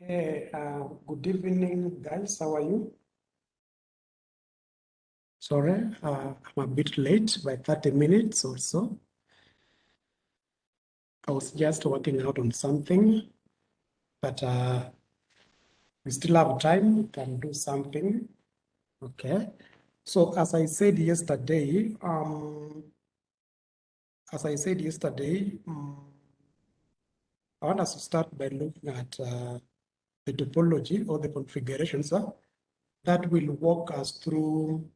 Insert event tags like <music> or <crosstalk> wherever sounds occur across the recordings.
Hey, uh, good evening, guys. How are you? Sorry, uh, I'm a bit late by 30 minutes or so. I was just working out on something, but uh, we still have time. We can do something. Okay. So as I said yesterday, um, as I said yesterday, um, I want us to start by looking at uh, the topology or the configurations uh, that will walk us through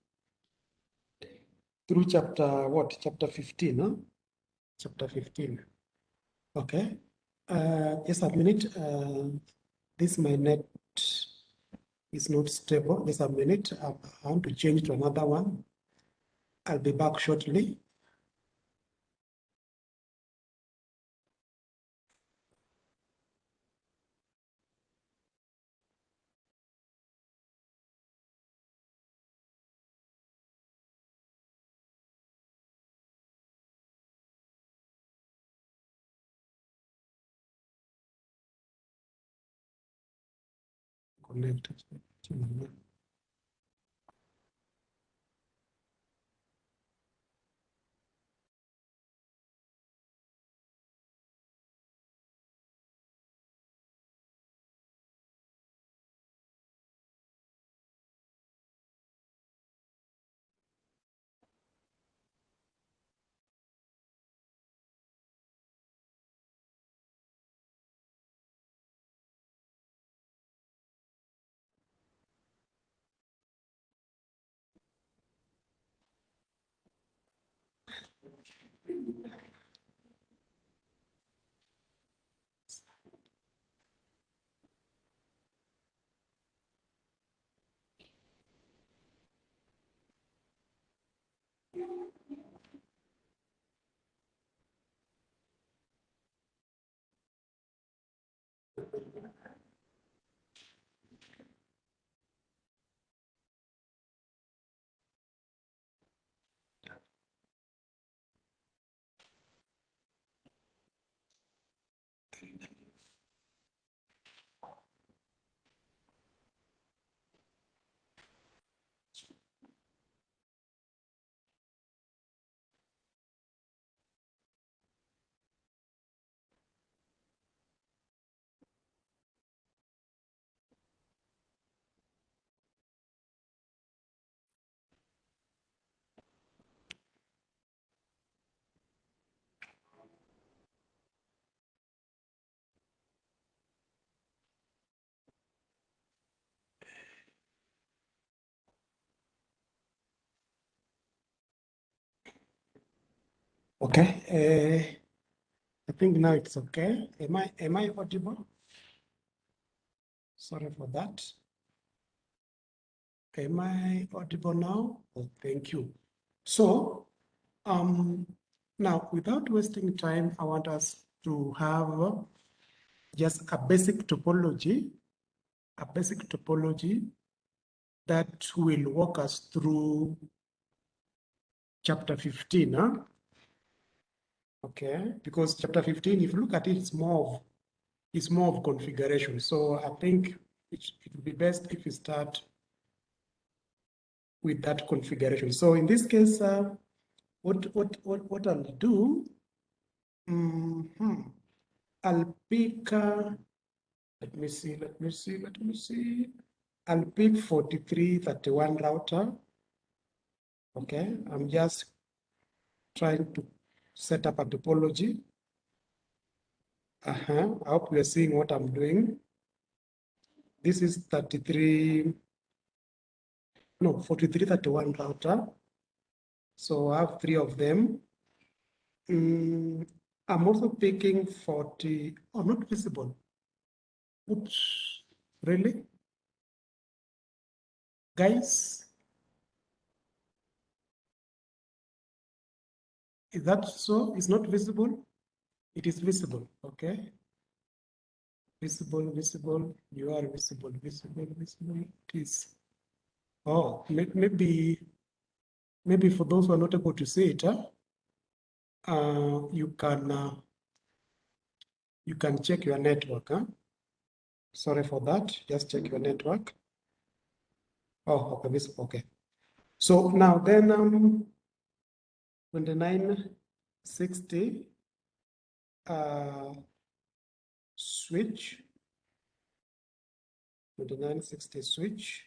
through chapter what chapter 15 huh? chapter 15 okay. Uh just a minute uh this my net is not stable. Just a minute i want to change to another one. I'll be back shortly connected to my- Okay, uh, I think now it's okay. Am I am I audible? Sorry for that. Am I audible now? Oh, thank you. So, um, now without wasting time, I want us to have just a basic topology, a basic topology that will walk us through chapter 15. Huh? Okay, because chapter 15, if you look at it, it's more of it's more of configuration. So I think it, it would be best if we start with that configuration. So in this case, uh, what what what what I'll do, mhm, I'll pick. Uh, let me see. Let me see. Let me see. I'll pick 4331 router. Okay, I'm just trying to set up a topology. Uh-huh. I hope you're seeing what I'm doing. This is 33, no, 4331 router. So I have three of them. Mm, I'm also picking 40, oh, not visible. Oops, really? Guys, is that so? It's not visible? It is visible, okay? Visible, visible, you are visible, visible, visible, it is. Oh, maybe, maybe for those who are not able to see it, huh? uh, you can, uh, you can check your network, huh? Sorry for that. Just check your network. Oh, okay, this okay. So now then um 2960 uh switch 2960 switch.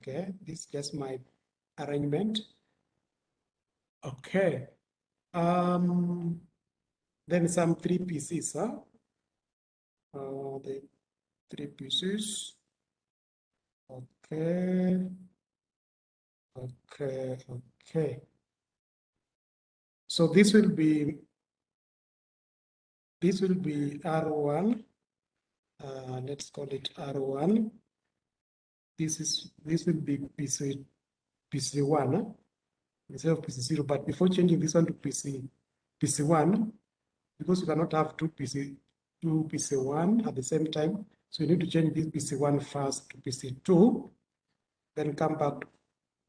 Okay, this is just my arrangement. Okay. Um then some three pieces, huh? Uh, the three pieces. Okay. Okay, okay. So this will be this will be R1. Uh, let's call it R1. This is this will be PC PC1 instead of PC0. But before changing this one to PC PC1, because you cannot have two PC two PC1 at the same time, so you need to change this PC1 first to PC2, then come back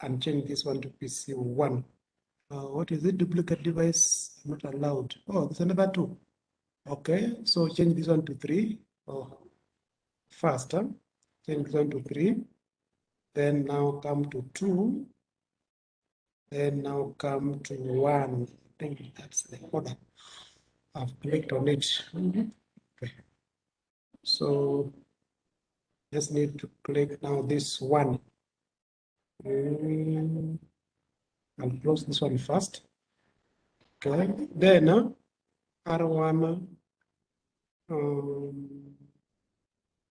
and change this one to PC1. Uh, what is it? Duplicate device not allowed. Oh, there's another two. Okay, so change this one to three. Oh, first, change this one to three. Then now come to two. Then now come to one. I think that's the order. I've clicked on it. Okay. So just need to click now this one. Mm, I'll close this one first. Okay, then uh, R1, um,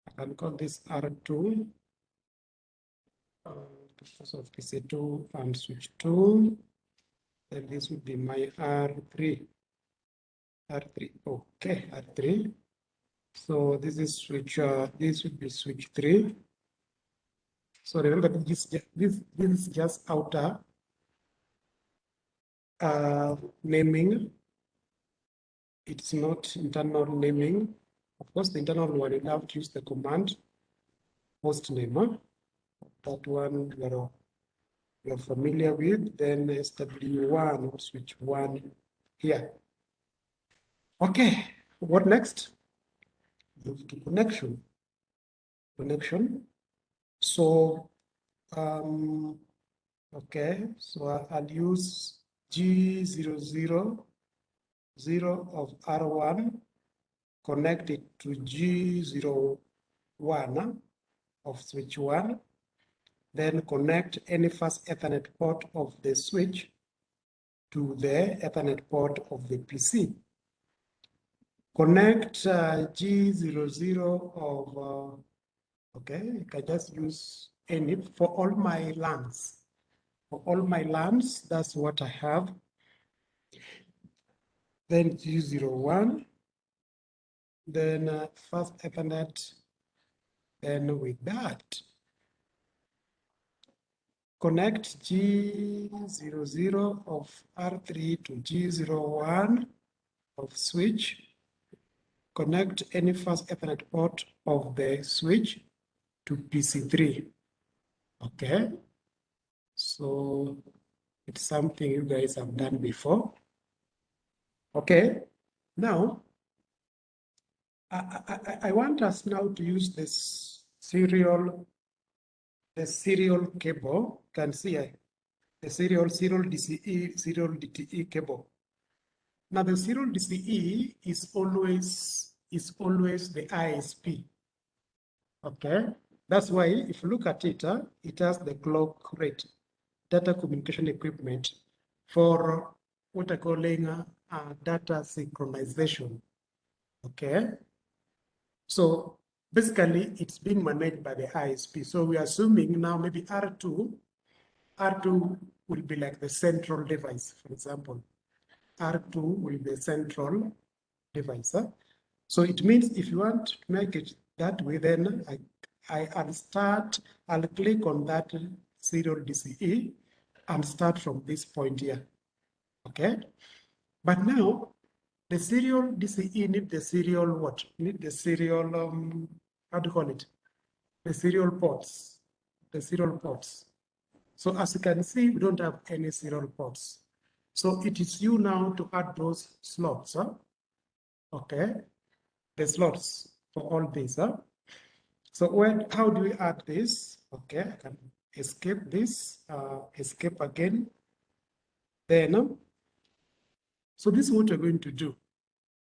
I can call this R2 uh, of PC2 and switch 2. Then this would be my R3. R3, okay, R3. So this is switch, uh, this would be switch 3. So remember this, this, this is just outer uh, naming. It's not internal naming. Of course, the internal one, you have to use the command host name. Huh? That one you're, you're familiar with. Then SW1 or switch one here. Okay, what next? Move to connection. Connection. So, um, okay, so I'll use G00, 0 of R1 connected to G01 of switch 1, then connect any first Ethernet port of the switch to the Ethernet port of the PC. Connect uh, G00 of uh, Okay, I can just use any for all my LANs. All my LANs, that's what I have. Then G01, then uh, first Ethernet, then with that, connect G00 of R3 to G01 of switch, connect any first Ethernet port of the switch to PC3. Okay, so it's something you guys have done before. Okay, now I, I, I want us now to use this serial, the serial cable. You can see uh, the serial serial DCE serial DTE cable. Now the serial DCE is always is always the ISP. Okay, that's why if you look at it, uh, it has the clock rate, data communication equipment for what I calling uh, data synchronization. Okay. So basically it's being managed by the ISP. So we're assuming now maybe R2, R2 will be like the central device, for example. R2 will be the central device. Huh? So it means if you want to make it that way, then I I, will start, I'll click on that serial DCE and start from this point here. Okay. But now the serial DCE need the serial what? Need the serial, um, how do you call it? The serial ports, the serial ports. So as you can see, we don't have any serial ports. So it is you now to add those slots. Huh? Okay. The slots for all these. Huh? So when, how do we add this? Okay, I can escape this, uh, escape again. Then, um, so this is what we're going to do.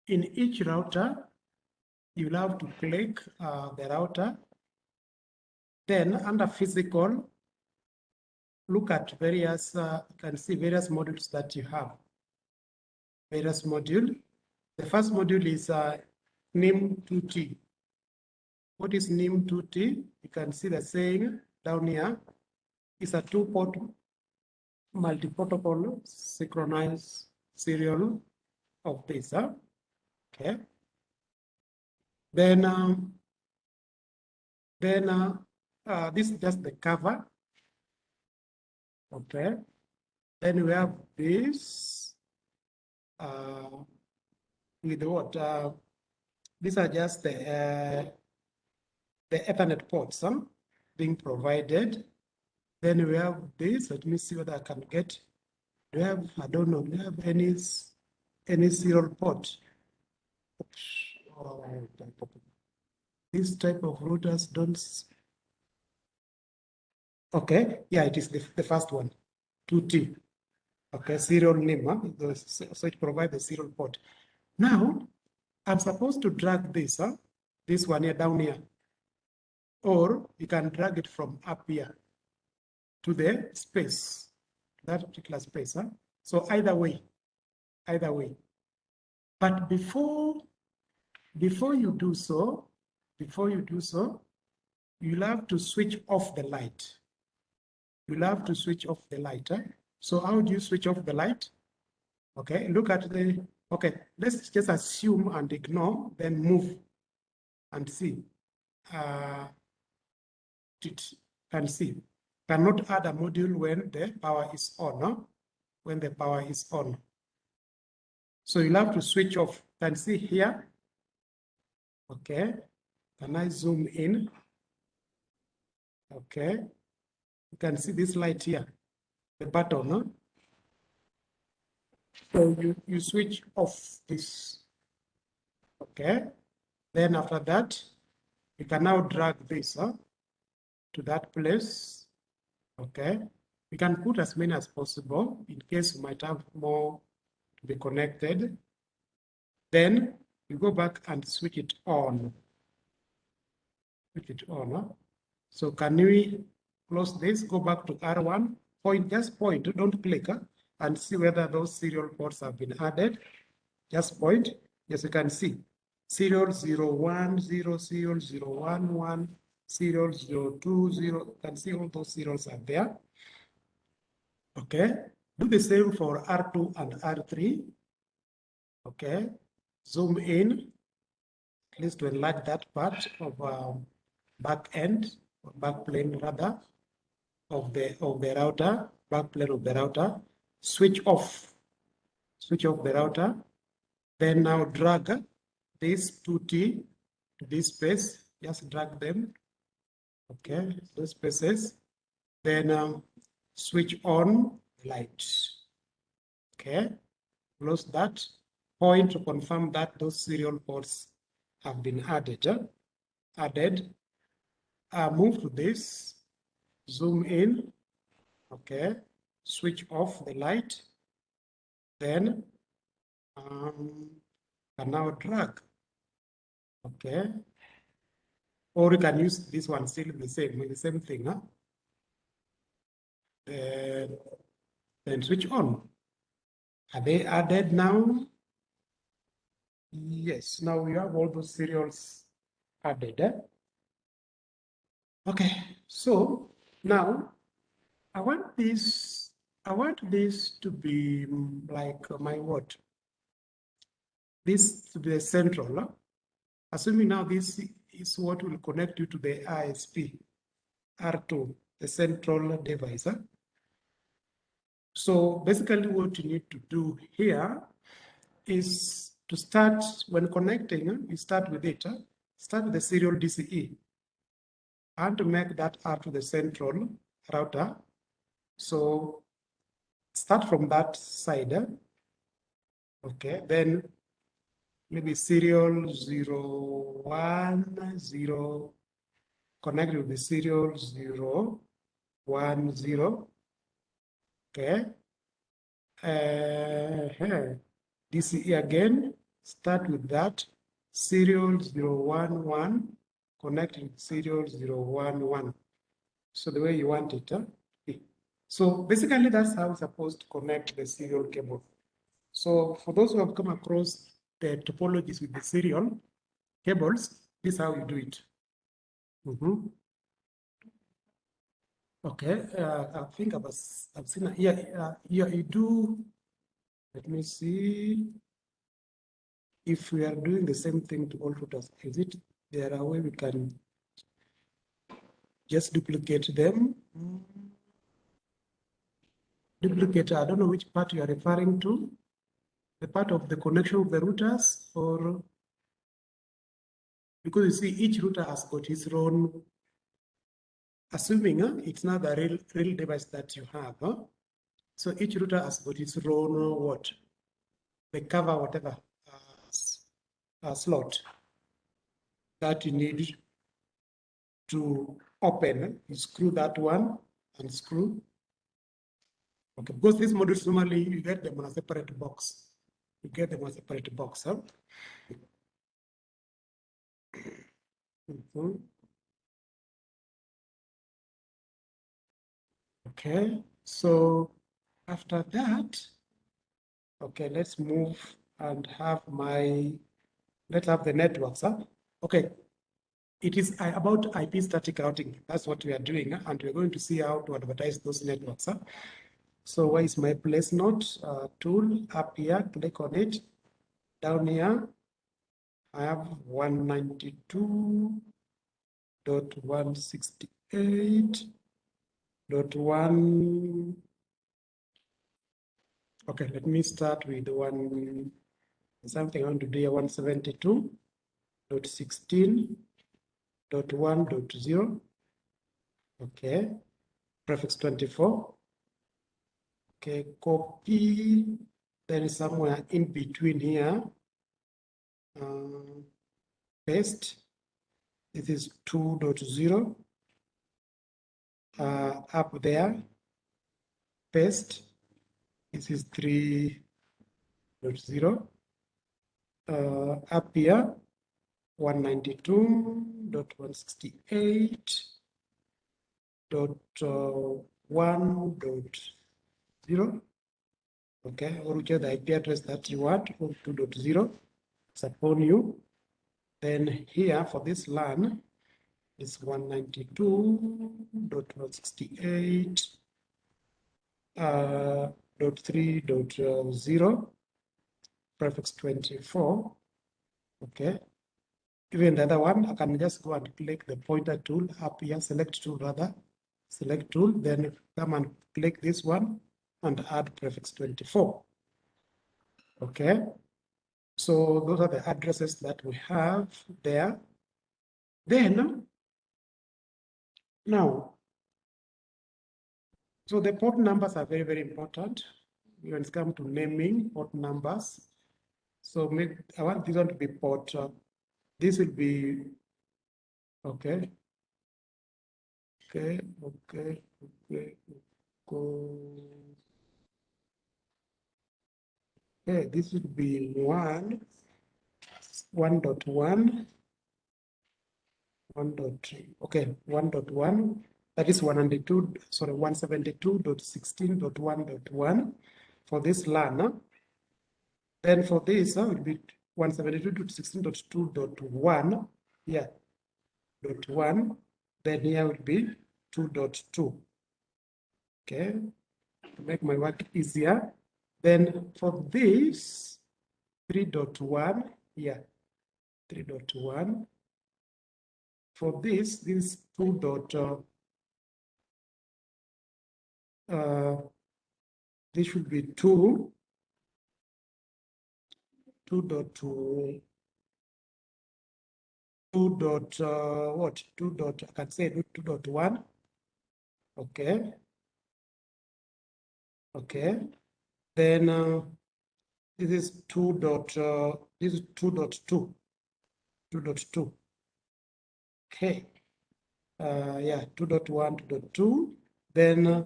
In each router, you'll have to click uh, the router. Then under physical, look at various, uh, you can see various modules that you have. Various module. The first module is uh, NIM2T. What is NIM2T? You can see the saying down here is a two-port multi-protocol synchronized serial of this. Huh? Okay. Then, um, then uh, uh, this is just the cover. Okay. Then we have this uh, with what? Uh, these are just the uh, the Ethernet ports huh, being provided. Then we have this. Let me see whether I can get. Do you have? I don't know. Do you have any any serial port? Oh, this type of routers don't. Okay, yeah, it is the, the first one, 2T. Okay, serial NIM, huh? so it provides the serial port. Now, I'm supposed to drag this, huh? this one here down here. Or you can drag it from up here to the space, that particular space. Huh? So either way, either way. But before, before you do so, before you do so, you'll have to switch off the light. You'll have to switch off the light. Huh? So how do you switch off the light? Okay, look at the Okay, let's just assume and ignore, then move and see. Uh, it can see. Cannot add a module when the power is on, no? when the power is on. So you'll have to switch off. Can see here. Okay. Can I zoom in? Okay. You can see this light here, the button, no? So you, you switch off this. Okay. Then after that, you can now drag this huh, to that place. Okay. we can put as many as possible in case we might have more to be connected. Then you go back and switch it on. Switch it on. Huh? So can we close this? Go back to R1. Point, just point, don't click. Huh? and see whether those serial ports have been added. Just point. Yes, you can see serial 01, 0, serial 011, serial 020. You can see all those zeros are there. Okay. Do the same for R2 and R3. Okay. Zoom in, at least to enlarge that part of um, back end, or back plane rather, of the of the router, back plane of the router switch off, switch off the router, then now drag this 2T to this space, just drag them, okay, those spaces, then um, switch on light, okay, close that, point to confirm that those serial ports have been added, uh, added, uh, move to this, zoom in, okay, switch off the light, then um, can now drag. Okay. Or you can use this one still the same, the same thing. Huh? Then, then switch on. Are they added now? Yes, now we have all those serials added. Eh? Okay, so now I want this I want this to be mm, like my what? This to be the central. Assuming now this is what will connect you to the ISP R2, the central device. So basically what you need to do here is to start, when connecting, you start with it, start with the serial DCE and to make that R to the central router. So start from that side. Okay, then maybe serial zero one zero connect with the serial zero one zero. Okay. Uh, DCE again, start with that serial zero one one connect with serial zero one one. So the way you want it. Huh? So basically that's how it's supposed to connect the serial cable. So for those who have come across the topologies with the serial cables, this is how you do it. Mm -hmm. Okay, uh, I think I was, I've seen, yeah, uh, yeah, you do, let me see. If we are doing the same thing to all routers, is it there a way we can just duplicate them? Duplicate, I don't know which part you are referring to the part of the connection of the routers or because you see each router has got its own assuming uh, it's not the real real device that you have uh, so each router has got its own uh, what? The cover whatever uh, slot that you need to open you screw that one and screw. Okay because these modules normally you get them on a separate box you get them as a separate box. Huh? Mm -hmm. Okay, so after that, okay, let's move and have my, let's have the networks. Huh? Okay, it is about IP static routing. That's what we are doing, and we're going to see how to advertise those networks. Huh? So where is my place note uh, tool up here? Click on it. Down here, I have 192.168.1. Okay, let me start with one something I want to do here 172.16.1.0. Okay, prefix 24 Okay, copy, there is somewhere in between here. Uh, paste, this is 2.0. Uh, up there, paste, this is 3.0. Uh, up here, 192.168.1.0. 0 okay or which the IP address that you want or 2.0 suppose you then here for this LAN is 192.168 uh, dot three dot uh, zero prefix 24 okay. Even the other one i can just go and click the pointer tool up here select tool rather select tool then come and click this one and add prefix 24. Okay, so those are the addresses that we have there. Then, now, so the port numbers are very, very important when it comes to naming port numbers. So make, I want this one to be port, uh, this will be, okay, okay, okay, okay, go. Okay, this would be one, one dot one, one dot okay, one dot one. That is one hundred two. Sorry, one seventy two dot sixteen dot one dot one for this LAN. Then for this, uh, will be one seventy two dot sixteen dot two dot one. Yeah, dot one. Then here will be two dot two. Okay, to make my work easier. Then for this 3.1, yeah, 3.1. For this, this 2. Dot, uh, uh, this should be 2. 2 dot 2 2 dot uh, what 2 dot I can say 2 dot 1 okay okay then uh, This is two dot, uh, this is two dot two. Two dot two. Okay. Uh, yeah, two dot one, two dot two. Then uh,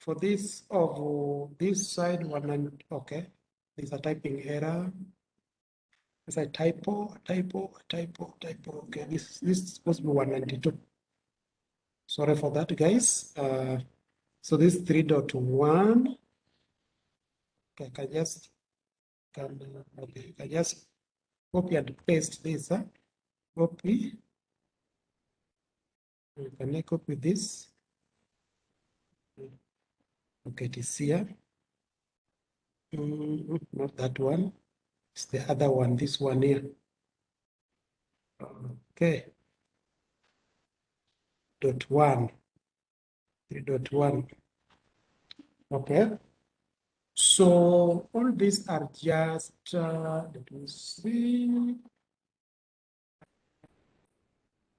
for this of this side one and okay, there's a typing error. There's a typo, typo, typo, typo. Okay, this this is supposed to be 192. Sorry for that, guys. Uh, so this 3.1. Okay, I can just can okay, I just copy and paste this. Huh? Copy. Can I copy this? Okay, it is here. Mm, not that one. It's the other one, this one here. Okay. Dot one. Three dot one. Okay. So all these are just, uh, let me see.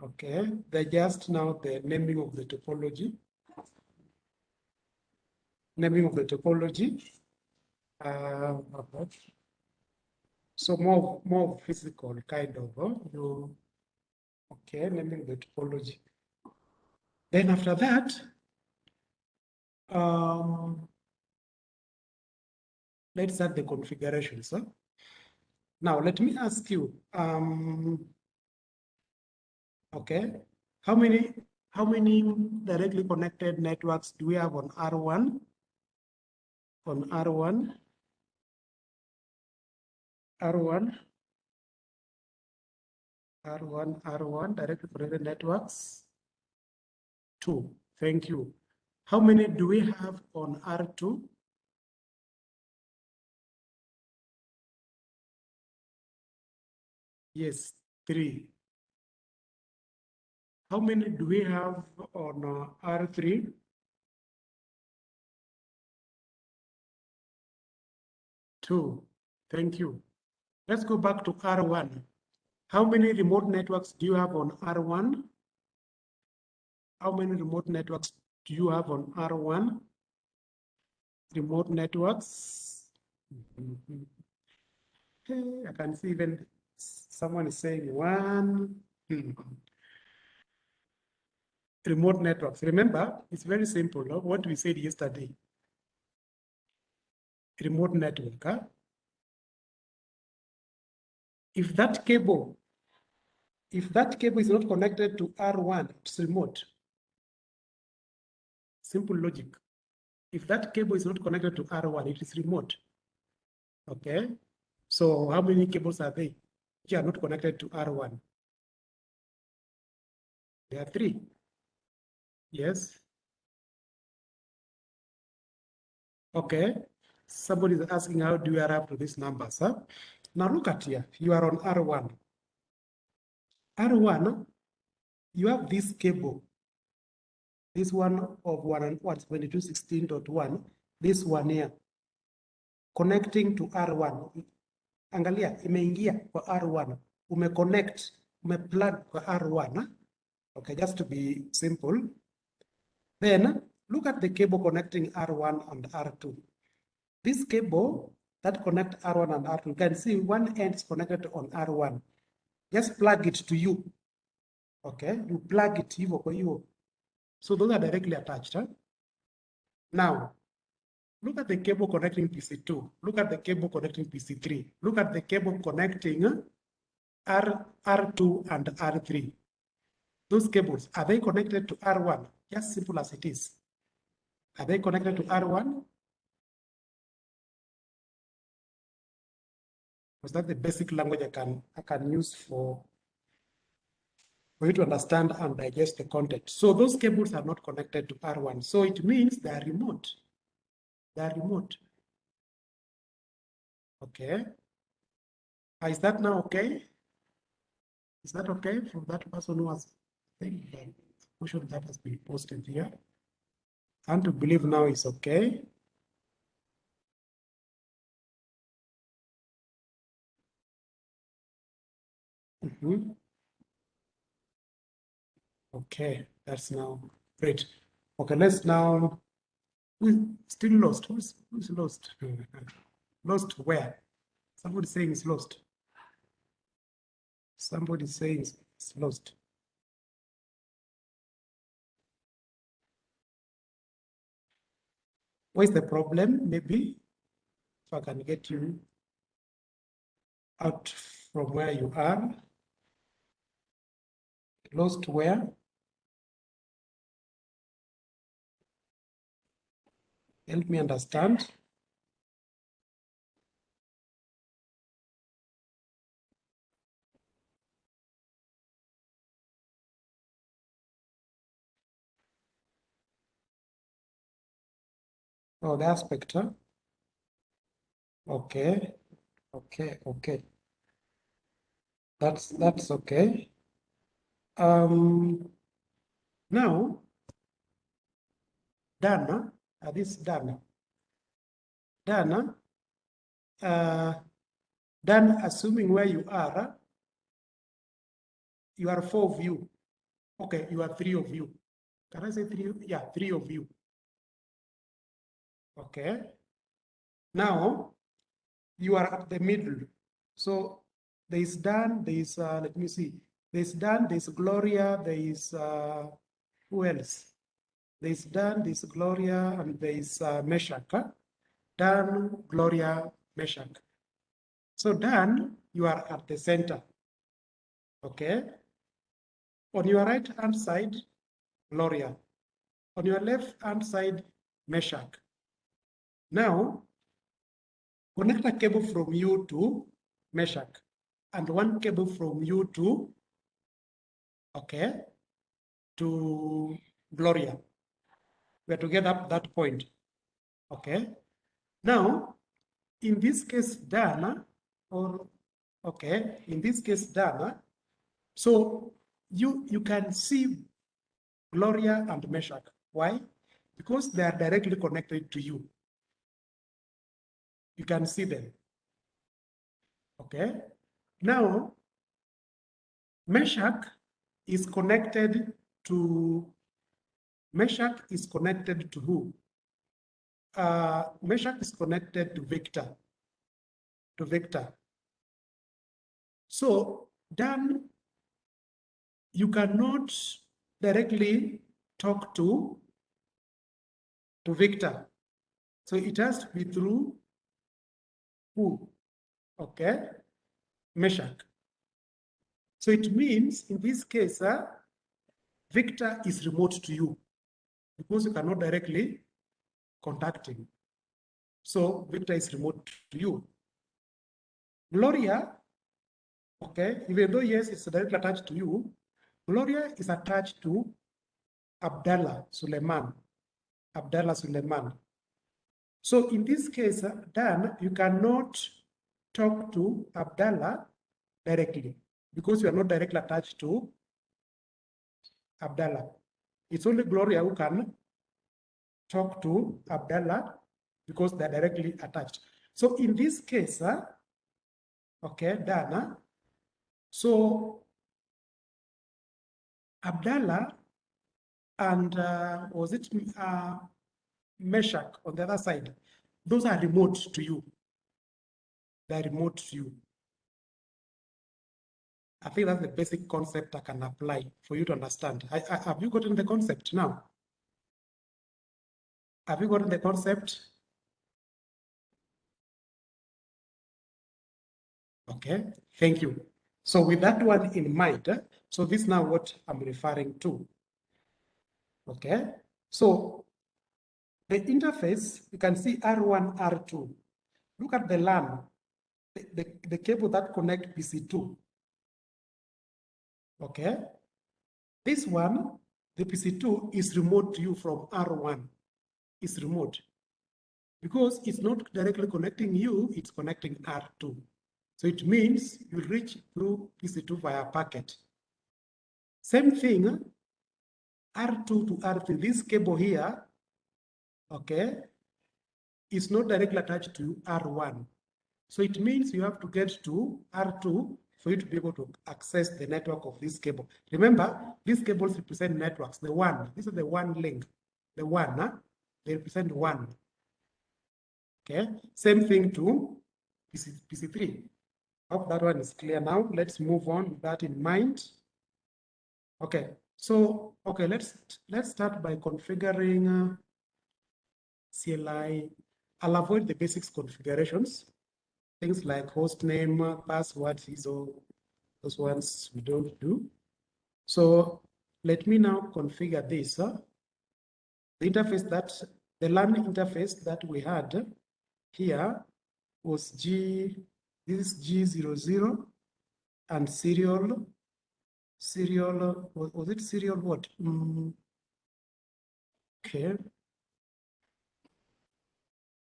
Okay, they're just now the naming of the topology. Naming of the topology. Uh. So more, more physical kind of, uh, you, okay, naming the topology. Then after that, um, let's add the configurations. Huh? Now, let me ask you, um, okay, how many how many directly connected networks do we have on R1? On R1? R1? R1, R1, directly connected networks? Two, thank you. How many do we have on R2? Yes, three. How many do we have on uh, R3? Two. Thank you. Let's go back to R1. How many remote networks do you have on R1? How many remote networks do you have on R1? Remote networks. Mm <laughs> -hmm. I can see even someone is saying one. Hmm. Remote networks. Remember, it's very simple. No? What we said yesterday. Remote network. Huh? If that cable, if that cable is not connected to R1, it's remote. Simple logic. If that cable is not connected to R1, it is remote. Okay. So how many cables are they? Which are not connected to R1? There are three. Yes. Okay. Somebody is asking how do you arrive to these numbers? Huh? Now look at here. You are on R1. R1, you have this cable. This one of one and what 2216.1, this one here, connecting to R1. Angalia, imeingia kwa R1. Umeconnect, umeplug kwa R1. Okay, just to be simple. Then look at the cable connecting R1 and R2. This cable that connect R1 and R2, you can see one end is connected on R1. Just plug it to you. Okay, you plug it hivyo kwa. So those are directly attached. Huh? Now, look at the cable connecting PC2. Look at the cable connecting PC3. Look at the cable connecting uh, R, R2 and R3. Those cables, are they connected to R1? Just simple as it is. Are they connected to R1? because that's the basic language I can I can use for for you to understand and digest the content. So those cables are not connected to R1. So it means they are remote. They are remote. Okay. Uh, is that now okay? Is that okay for that person who has think the question that has been posted here? And to believe now is okay. Mm -hmm. Okay, that's now great. Okay, let's now, we still lost. Who's, who's lost? <laughs> lost where? Somebody saying it's lost. Somebody saying it's lost. What is the problem? Maybe if I can get you out from where you are. Lost where? Help me understand. Oh, the aspect? Okay, okay, okay. That's that's okay. Um, now, Dana, uh, this Dana, Dana, uh, Dan, assuming where you are, you are four of you. Okay, you are three of you. Can I say three? Yeah, three of you. Okay. Now, you are at the middle. So there is Dan, there is, uh, let me see, there is Dan, there is Gloria, there is, uh, who else? There is Dan, there is Gloria, and there is uh? Dan, Gloria, Meshach. So Dan, you are at the center. Okay. On your right hand side, Gloria. On your left hand side, Meshach. Now, connect a cable from you to Meshach and one cable from you to, okay, to Gloria. We're together at that point, okay? Now, in this case, Dana, or, okay, in this case, Dana, so you, you can see Gloria and Meshach. Why? Because they are directly connected to you you can see them. Okay. Now, Meshach is connected to, Meshach is connected to who? Uh, Meshach is connected to Victor, to Victor. So then you cannot directly talk to, to Victor. So it has to be through who? Okay, Meshach. So it means in this case, uh, Victor is remote to you because you cannot directly contact him. So Victor is remote to you. Gloria, okay, even though yes, it's directly attached to you, Gloria is attached to Abdallah Suleiman. Abdallah Suleiman. So in this case, uh, Dan, you cannot talk to Abdallah directly because you are not directly attached to Abdallah. It's only Gloria who can talk to Abdallah because they're directly attached. So in this case, uh, okay, Dana, so Abdallah and uh, was it uh, on the other side, those are remote to you. They're remote to you. I think that's the basic concept I can apply for you to understand. I, I, have you gotten the concept now? Have you gotten the concept? Okay, thank you. So with that one in mind, eh, so this is now what I'm referring to. Okay, so the interface, you can see R1, R2. Look at the LAN, the, the, the cable that connect PC2. Okay. This one, the PC2 is remote to you from R1. It's remote. Because it's not directly connecting you, it's connecting R2. So it means you reach through PC2 via packet. Same thing, R2 to R3, this cable here okay, is not directly attached to R1. So it means you have to get to R2 for you to be able to access the network of this cable. Remember, these cables represent networks, the one. This is the one link, the one, huh? they represent one. Okay, same thing to PC, PC3. Hope that one is clear now. Let's move on with that in mind. Okay, so okay, let's let's start by configuring uh, CLI. I'll avoid the basics configurations, things like host name, password, ISO, those ones we don't do. So let me now configure this. The interface that the LAN interface that we had here was G, this is G00 and serial, serial, was, was it serial what? Mm, okay.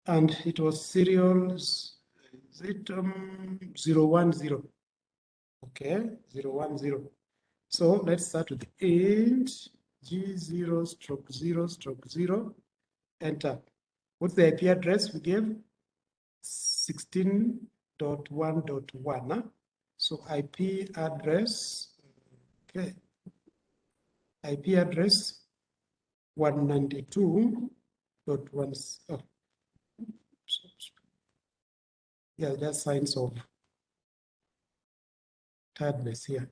And it was serial, is it um, 010? Okay, 010. So let's start with int G0 stroke 0 stroke 0, enter. What's the IP address we gave? 16.1.1. Huh? So IP address, okay, IP address 192.1. Oh. Yeah, there's signs of tiredness here.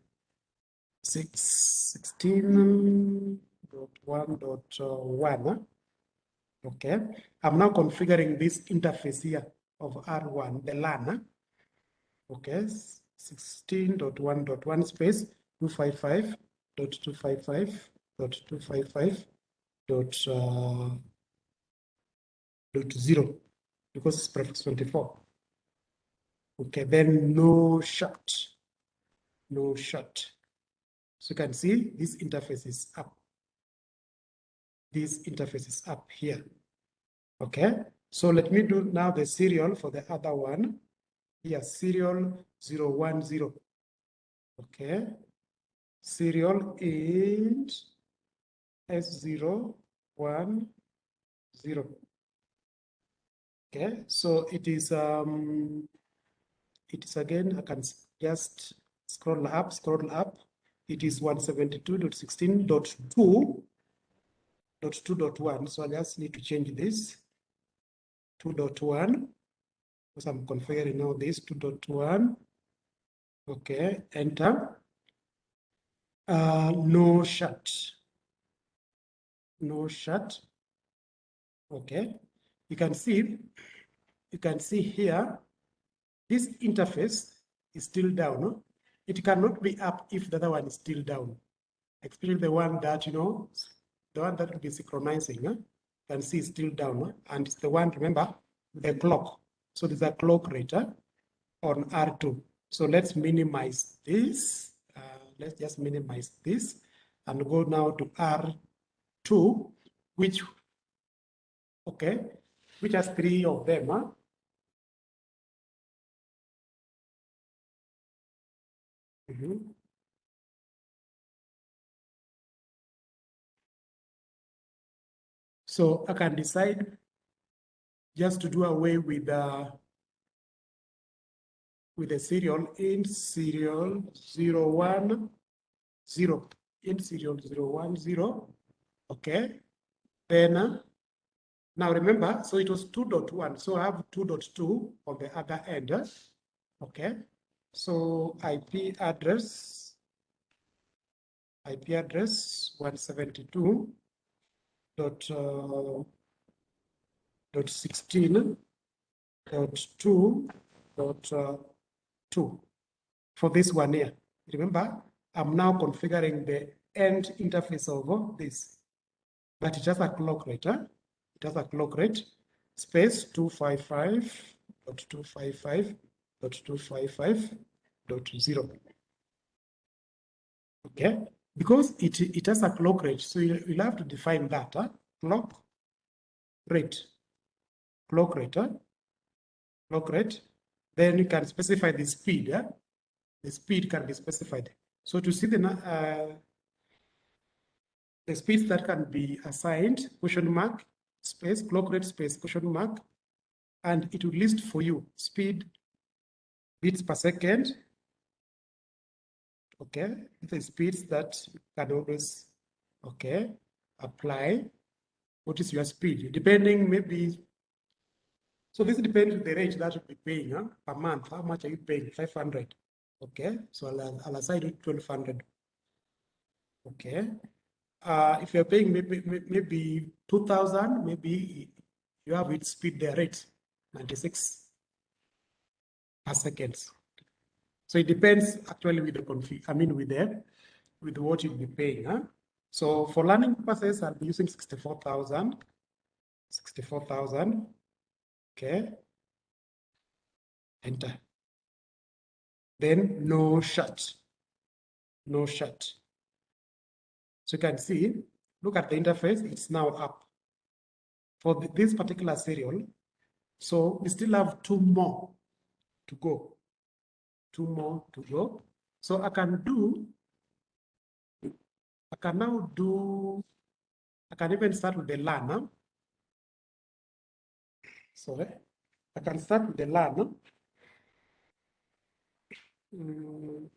Six, 16.1.1. Okay, I'm now configuring this interface here of R1, the LAN. Okay, 16.1.1 space 255.255.255 dot, uh, dot zero because it's prefix 24. Okay, then no shut, no shut. So you can see this interface is up. This interface is up here. Okay, so let me do now the serial for the other one. Here, serial 010. Okay, serial int S010. Okay, so it is um it is again I can just scroll up, scroll up. It is 172.16.2.2.1. So I just need to change this 2.1 because I'm configuring now this 2.1. Okay, enter. Uh, no shut. No shut. Okay, you can see, you can see here, this interface is still down. It cannot be up if the other one is still down, especially the one that, you know, the one that will be synchronizing. Huh? can see still down, and it's the one, remember, the clock. So there's a clock rater eh, on R2. So let's minimize this. Uh, let's just minimize this and go now to R2, which, okay, which has three of them. Huh? Mm -hmm. So I can decide just to do away with the with the serial in serial 010 0 in serial 010 okay then uh, now remember so it was 2.1 so i have 2.2 on the other end okay so IP address, IP address 172 dot uh, dot 16 dot 2 dot uh, 2 for this one here. Remember, I'm now configuring the end interface of this, but it has a clock rate. Huh? It has a clock rate space 255.255 0.255.0. Okay, because it, it has a clock rate, so you'll, you'll have to define that huh? clock rate, clock rate, huh? clock rate. Then you can specify the speed. Huh? The speed can be specified. So to see the uh, the speeds that can be assigned, question mark, space, clock rate, space, question mark, and it will list for you speed bits per second, okay the speeds that can always okay apply what is your speed depending maybe So this depends on the rate that you'll be paying huh, per month. How much are you paying? 500. Okay, so I'll, I'll assign it 1200. Okay. Uh, if you're paying maybe, maybe 2000, maybe you have it speed the rate 96 per seconds. So it depends actually with the config, I mean with the with what you'll be paying. Huh? So for learning purposes, I'll be using 64,000. 64,000. Okay. Enter. Then no shut. No shut. So you can see, look at the interface, it's now up for this particular serial. So we still have two more to go. Two more to go. So I can do, I can now do, I can even start with the learner. Sorry, I can start with the learner. Mm,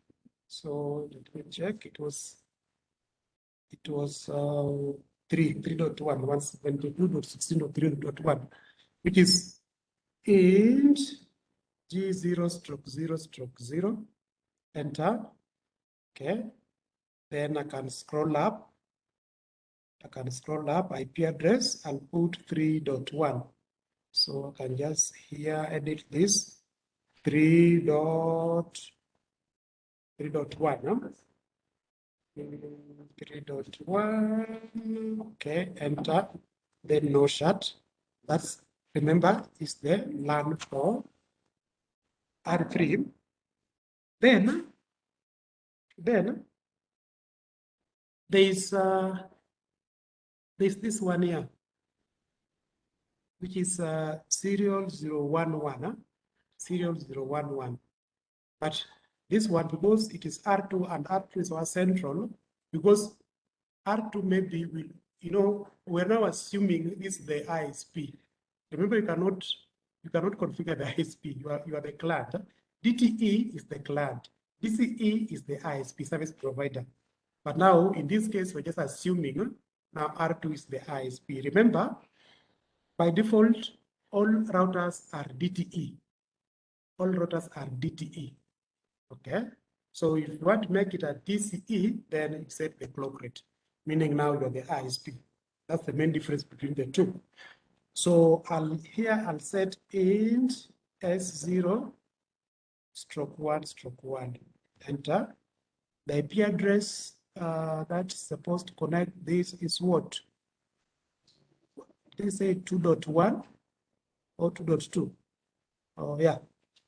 so let me check, it was, it was uh, 3, 3.1, 172.16.3.1, which is int g0 stroke 0 stroke 0, enter, okay. Then I can scroll up, I can scroll up IP address and put 3.1. So I can just here edit this 3 dot 3.1. No? 3.1, okay, enter, then no shut. That's, remember, is the learn for R3. Then, then, there's, uh, there's this one here, which is uh, serial 011, huh? serial 011. But this one, because it is R2 and R2 is our central, because R2 maybe will, you know, we're now assuming this is the ISP. Remember, you cannot you cannot configure the ISP. You are you are the client. DTE is the client. DCE is the ISP service provider. But now, in this case, we're just assuming now R2 is the ISP. Remember, by default, all routers are DTE. All routers are DTE. Okay. So if you want to make it a DCE, then you set the clock rate, meaning now you're the ISP. That's the main difference between the two. So I'll here I'll set int S0 stroke one stroke one. Enter. The IP address uh, that's supposed to connect this is what? They say 2.1 or 2.2. Oh yeah,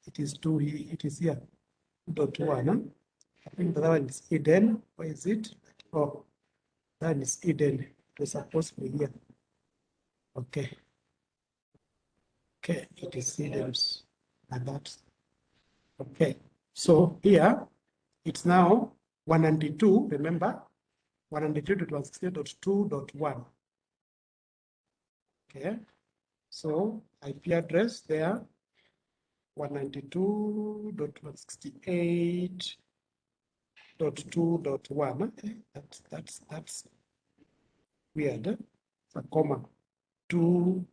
it is two. It is here dot one. I think the other one is Eden. Where is it? Oh, that is Eden. It supposed to be here. Okay. Okay, it is Eden's. And that's okay. So here it's now 192, remember? 192.168.2.1. Okay. So IP address there 192.168.2.1. That's that's that's weird. It's a comma. Two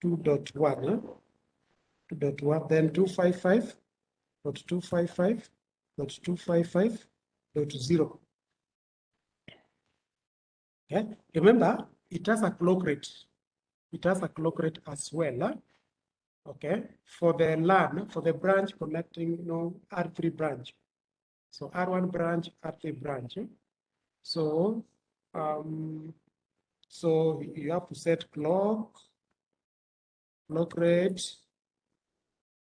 two dot one. Eh? Two dot one. Then two five five dot two five five dot two five five dot zero. Okay. Remember, it has a clock rate. It has a clock rate as well. Huh? okay, for the LAN, for the branch connecting, you know, R3 branch. So R1 branch, R3 branch. Eh? So, um, so you have to set clock, clock rate.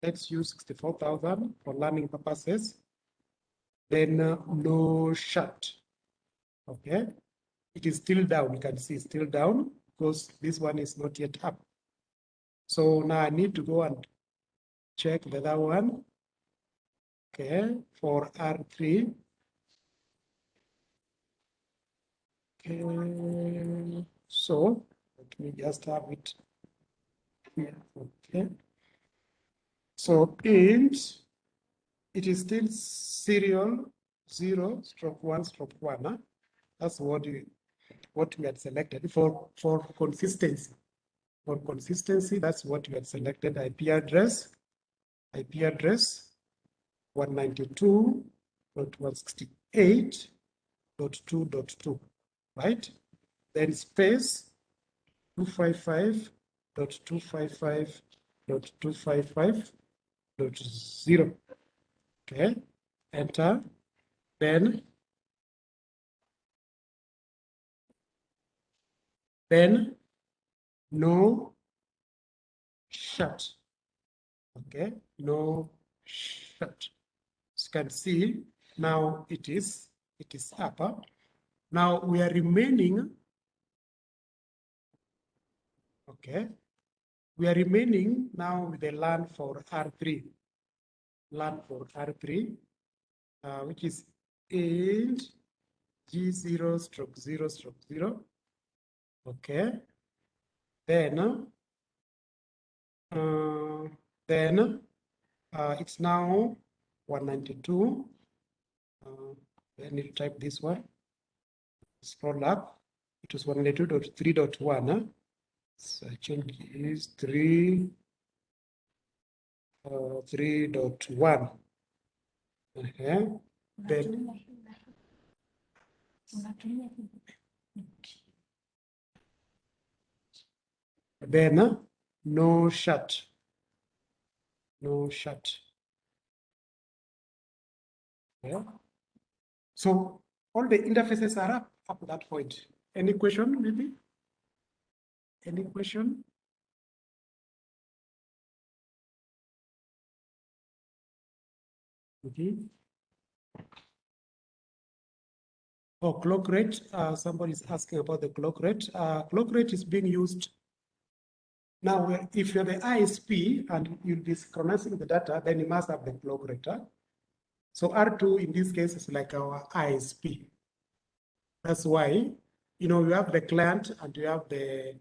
Let's use 64,000 for learning purposes. Then uh, no shut. Okay. It is still down. You can see still down because this one is not yet up. So now I need to go and check the other one. Okay, for R3. Okay, so let me just have it here. Okay. So int, it is still serial zero stroke one stroke one. Huh? That's what you what we had selected for for consistency. For consistency, that's what you had selected IP address, IP address 192.168.2.2, right? Then space 255.255.255.0. Okay, enter. Then, then no shut. Okay, no shut. As you can see, now it is it is upper. Now we are remaining. Okay, we are remaining now with the LAN for R3. LAN for R3, uh, which is int G0 stroke 0 stroke 0. Okay. Then, uh, then uh, it's now 192. Uh, I need to type this one. Scroll up. It was 192.3.1. Change is 3, uh, 3.1. Okay. Then, then uh, no shut. No shut. Yeah. So all the interfaces are up up to that point. Any question, maybe? Any question? Okay. Oh, clock rate. Uh, somebody is asking about the clock rate. Uh, clock rate is being used now, if you're the ISP and you'll be synchronizing the data, then you must have the clock rate. Huh? So R2 in this case is like our ISP. That's why, you know, you have the client and you have the,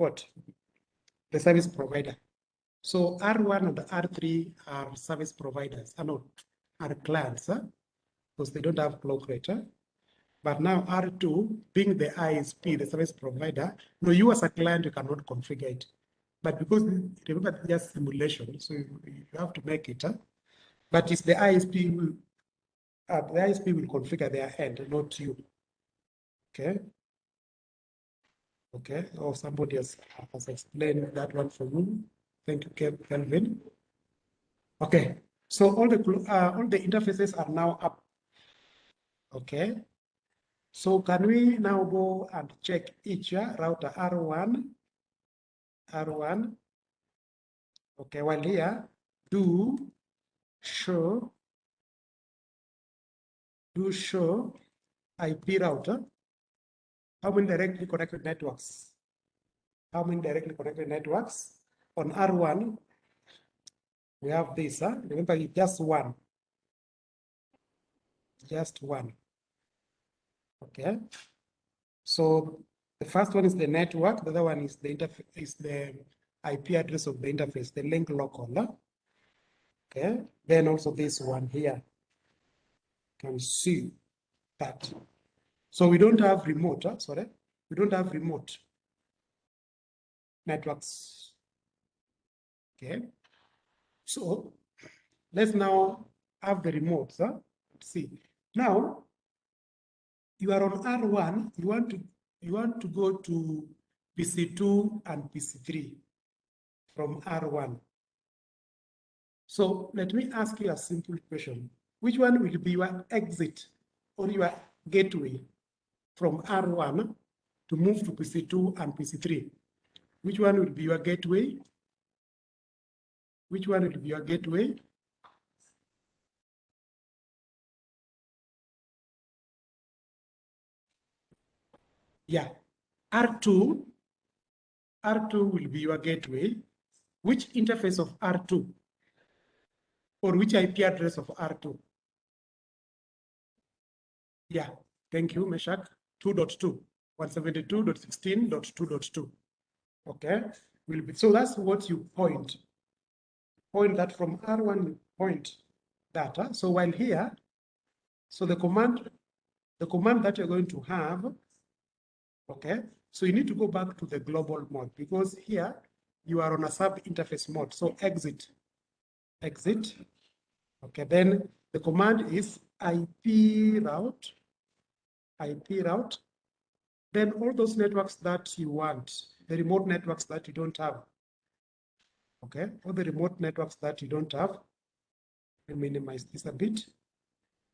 what? The service provider. So R1 and R3 are service providers, are not, are clients, huh? because they don't have clock rate. Huh? But now R2, being the ISP, the service provider, no, you as a client, you cannot configure it. But because remember just simulation, so you, you have to make it. Huh? But it's the ISP will uh, the ISP will configure their end, not you. Okay. Okay. Or somebody else has explained that one for you. Thank you, Kelvin. Okay. So all the uh, all the interfaces are now up. Okay. So can we now go and check each router R1 R1. Okay, while here, do show, do show IP router. How many directly connected networks? How many directly connected networks? On R1, we have this, huh? remember just one. Just one. Okay. So the first one is the network. The other one is the interface, is the IP address of the interface, the link local. Okay. Then also this one here. You Can see that. So we don't have remote. Huh? Sorry, we don't have remote networks. Okay. So let's now have the remote. Huh? See now you are on R1. You want to you want to go to PC2 and PC3 from R1. So let me ask you a simple question. Which one will be your exit or your gateway from R1 to move to PC2 and PC3? Which one will be your gateway? Which one will be your gateway? Yeah, R2, R2 will be your gateway. Which interface of R2? Or which IP address of R2? Yeah, thank you, Meshach. 2.2, 172.16.2.2. Okay, will be so that's what you point. Point that from R1 point data. So while here, so the command, the command that you're going to have Okay, So you need to go back to the global mode because here you are on a sub interface mode. So exit, exit. Okay, then the command is IP route, IP route. Then all those networks that you want, the remote networks that you don't have. Okay, all the remote networks that you don't have. Let me minimize this a bit.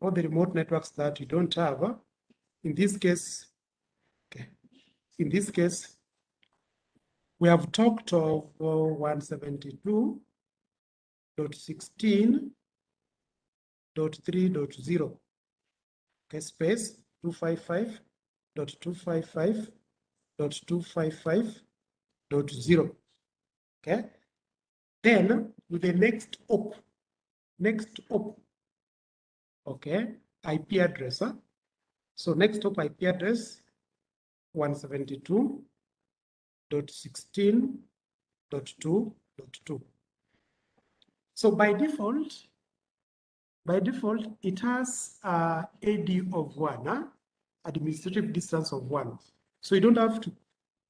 All the remote networks that you don't have. In this case, okay, in this case, we have talked of uh, 172.16.3.0. Okay, space 255.255.255.0. Okay. Then with the next hop, next hop, okay, IP address. Huh? So next hop IP address 172.16.2.2. So by default, by default, it has uh, AD of one, huh? administrative distance of one. So you don't have to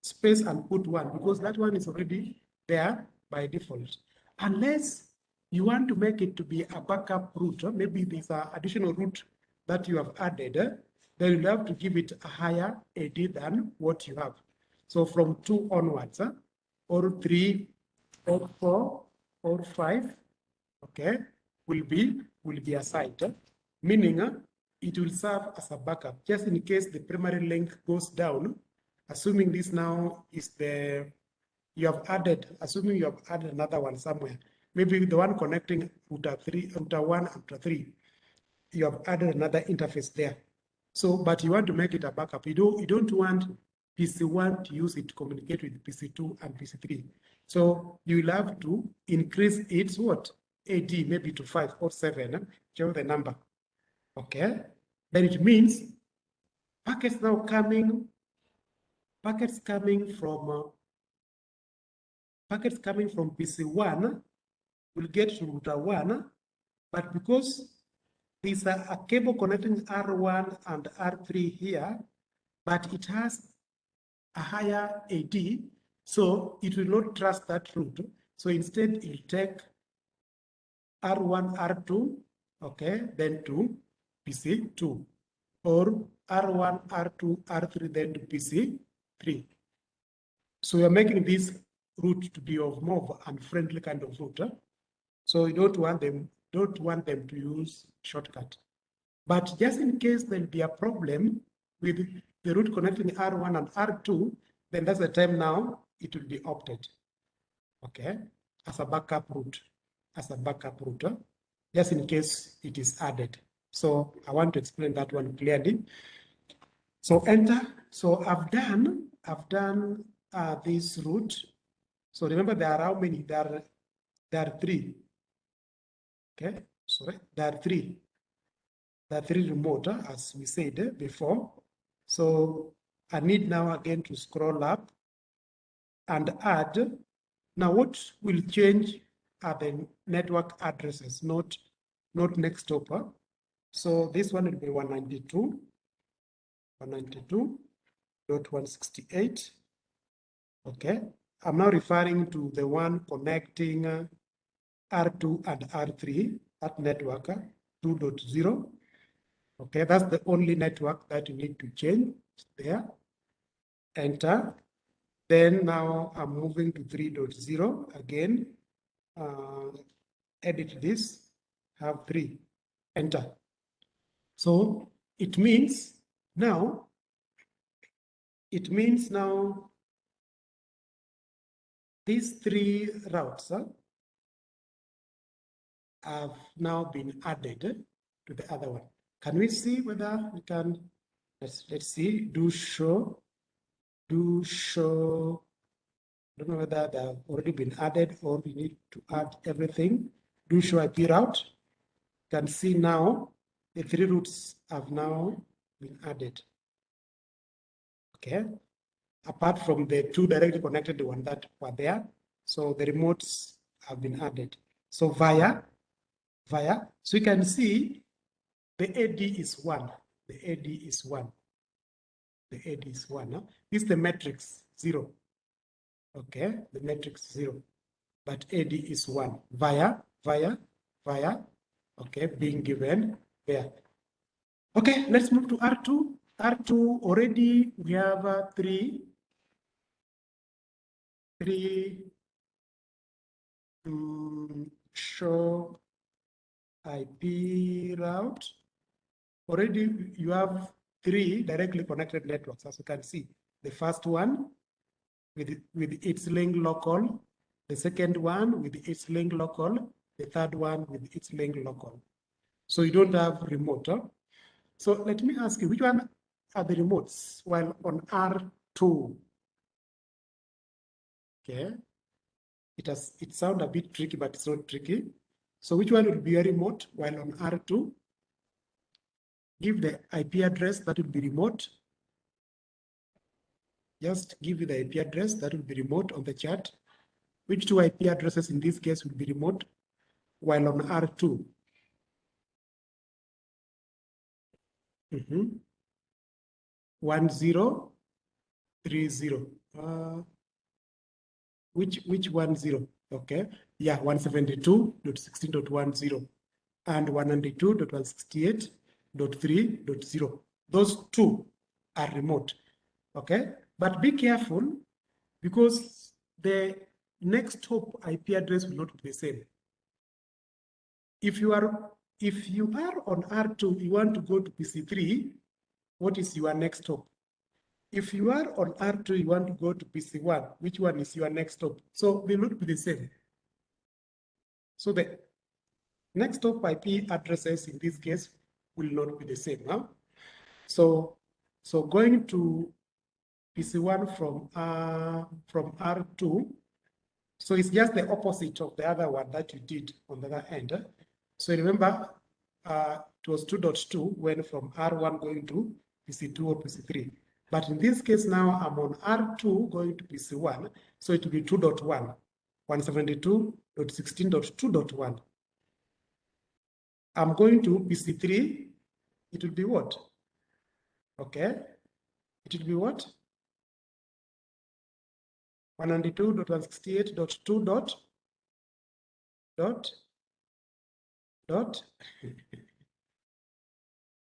space and put one because that one is already there by default. Unless you want to make it to be a backup route, maybe there's an additional route that you have added, then you'll have to give it a higher AD than what you have. So from two onwards, or three, or four, or five, okay, will be will be assigned, meaning uh, it will serve as a backup just in case the primary link goes down. Assuming this now is the you have added, assuming you have added another one somewhere, maybe the one connecting router three, router one, router three, you have added another interface there. So, but you want to make it a backup. You don't, you don't want PC1 to use it to communicate with PC2 and PC3. So you will have to increase its what? AD maybe to five or seven, whichever the number. Okay. Then it means packets now coming, packets coming from uh, packets coming from PC1 will get to router 1, but because there's a, a cable connecting R1 and R3 here, but it has a higher AD, so it will not trust that route. So instead, it will take R1, R2, okay, then to PC2, or R1, R2, R3, then to PC3. So we are making this route to be of more unfriendly kind of route. Huh? So you don't want them, don't want them to use shortcut. But just in case there'll be a problem with the route connecting R1 and R2, then that's the time now it will be opted. Okay, as a backup route, as a backup router, just in case it is added. So I want to explain that one clearly. So enter. So I've done, I've done uh, this route so remember there are how many? There are, there are three. Okay, sorry, there are three. There are three remote, as we said before. So I need now again to scroll up and add. Now what will change are the network addresses, not, not next over. So this one will be 192, 192.168. Okay, I'm now referring to the one connecting uh, R2 and R3 at network uh, 2.0. Okay, that's the only network that you need to change there. Enter. Then now I'm moving to 3.0 again. Uh, edit this, have three, enter. So it means now, it means now these three routes have now been added to the other one. Can we see whether we can, let's, let's see, do show, do show, I don't know whether they've already been added or we need to add everything. Do show IP route. You can see now the three routes have now been added. Okay, apart from the two directly connected one that were there. So the remotes have been added. So via, via, so you can see the AD is one, the AD is one. the AD is one. Huh? This is the metric zero. Okay, the metric zero, but AD is one via, via, via, okay, being given there. Okay, let's move to R2. R2 already we have uh, three, three um, show IP route. Already you have three directly connected networks, as you can see. The first one with, with its link local, the second one with its link local, the third one with its link local. So you don't have remote. Huh? So let me ask you, which one are the remotes while on R2? Okay. It has it sounds a bit tricky, but it's not tricky. So which one would be a remote while on R2? Give the IP address that would be remote just give you the IP address that will be remote on the chart. Which two IP addresses in this case will be remote while on R2? Mm -hmm. One zero three zero. Uh, which which one zero? Okay, yeah, 172.16.10 and 192.168.3.0. Those two are remote. Okay, but be careful because the next hop IP address will not be the same. If you are if you are on R2, you want to go to PC3, what is your next hop? If you are on R2, you want to go to PC1, which one is your next hop? So they will not be the same. So the next hop IP addresses in this case will not be the same. Huh? So, so going to PC1 from, uh, from R2. So it's just the opposite of the other one that you did on the other end. So remember, uh, it was 2.2 when from R1 going to PC2 or PC3. But in this case now, I'm on R2 going to PC1, so it will be 2.1, 172.16.2.1. I'm going to PC3, it will be what? Okay, it will be what? 192.168.2 dot dot dot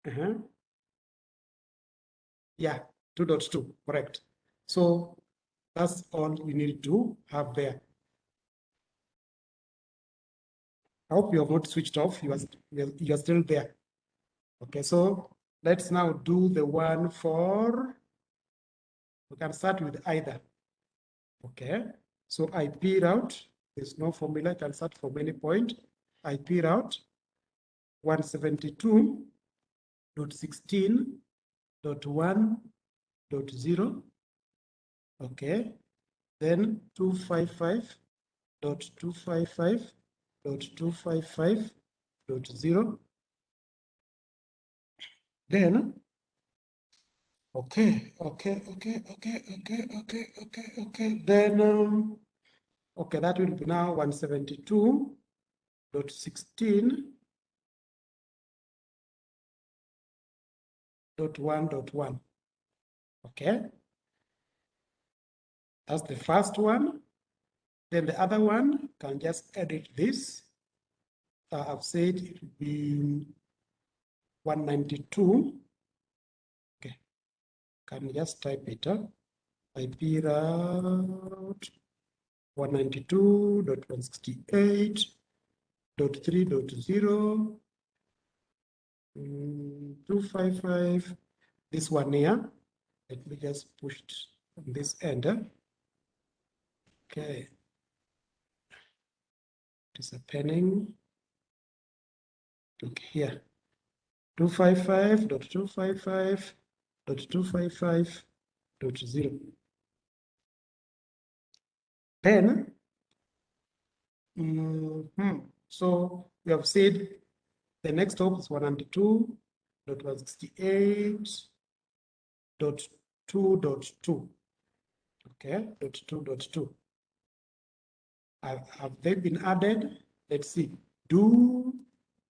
uh -huh. yeah 2.2 correct. So that's all we need to have there. I hope you have not switched off. You are you are still there. Okay so let's now do the one for we can start with either Okay, so IP route, there's no formula, I can start from any point. IP route 172.16.1.0. Okay, then 255.255.255.0. Then Okay, okay, okay, okay, okay, okay, okay, okay. Then, um, okay, that will be now 172.16 dot one dot one. Okay, that's the first one. Then the other one can just edit this. Uh, I've said it will be 192 can just type it up. IP route 192.168.3.0 mm, 255 this one here. Let me just push it on this end okay. It is a penning look here. 255.255 0.255.0. Then, mm -hmm. so we have said the next hop is 192.168.2.2. Okay, dot two dot two. Have they been added? Let's see. Do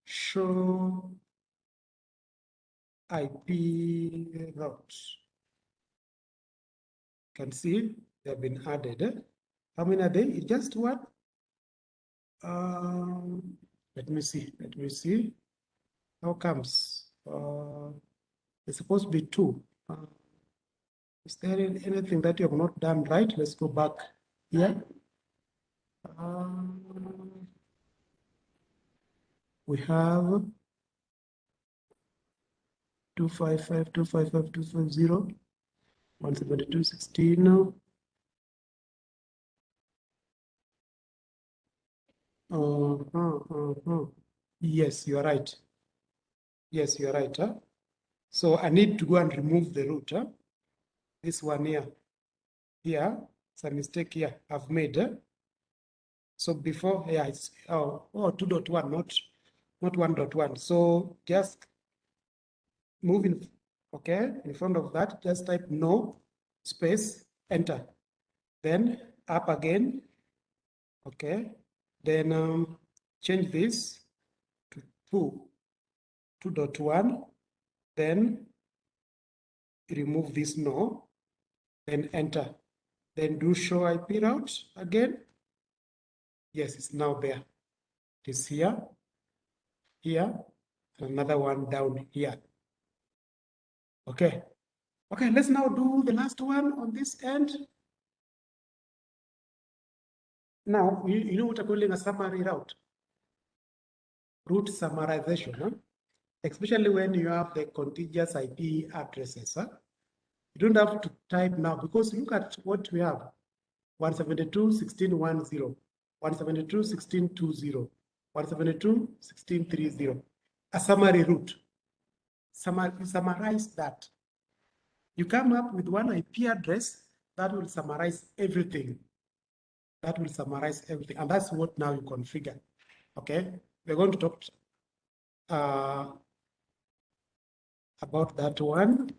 show IP routes. can see they have been added. How many are they? Just one. Um, let me see. Let me see. How comes? Uh, it's supposed to be two. Uh, is there anything that you have not done right? Let's go back here. Um, we have 255, 255, 250, 172, 16. Uh, uh, uh, uh. Yes, you are right. Yes, you are right. Huh? So I need to go and remove the route. Huh? This one here. Here, it's a mistake here I've made. Huh? So before, yeah, it's oh, oh 2.1, not, not 1.1. So just move in, okay, in front of that, just type no space, enter. Then up again, okay. Then um, change this to 2, 2.1. Then remove this no, then enter. Then do show IP route again. Yes, it's now there. It is here, here, another one down here. Okay. Okay, let's now do the last one on this end. Now, you, you know what I'm calling a summary route? Route summarization, huh? especially when you have the contiguous IP addresses. Huh? You don't have to type now because look at what we have. 172.16.10, 172.16.20, 172.16.30. A summary route. Summar summarize that. You come up with one IP address that will summarize everything. That will summarize everything. And that's what now you configure. Okay. We're going to talk uh, about that one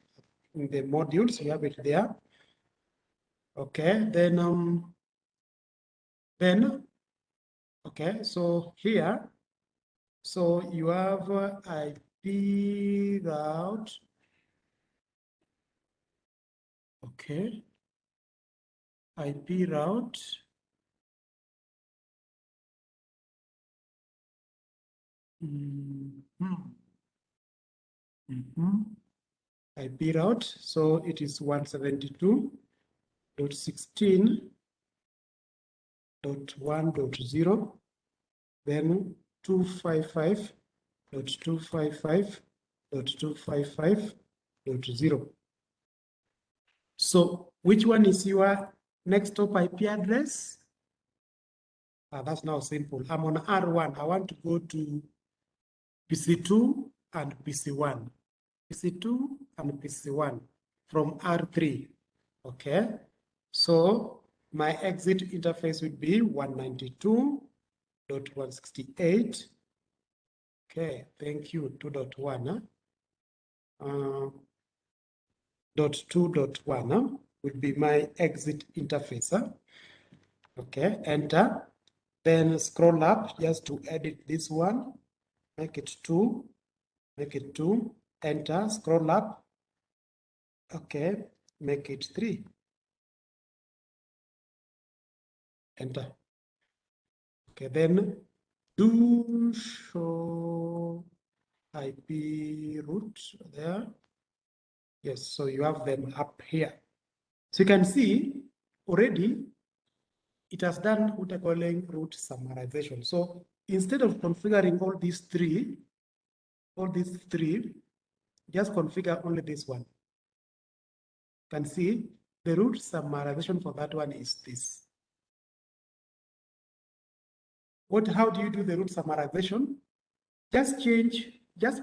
in the modules. You have it there. Okay. Then, um, then, okay. So here, so you have uh, IP route. Okay. IP route. Mm -hmm. Mm -hmm. IP route, so it is 172.16.1.0, then 255.255.255.0. So which one is your next top IP address? Uh, that's now simple. I'm on R1. I want to go to PC2 and PC1. PC2 and PC1 from R3. Okay. So my exit interface would be 192.168. Okay, thank you. 2.1. Uh, dot 2.1 would be my exit interface. Okay, enter. Then scroll up just to edit this one. Make it 2. Make it 2 enter, scroll up. Okay, make it three. Enter. Okay, then do show IP route there. Yes, so you have them up here. So you can see already it has done what I'm calling route summarization. So instead of configuring all these three, all these three, just configure only this one. You can see the route summarization for that one is this. What, how do you do the route summarization? Just change, just,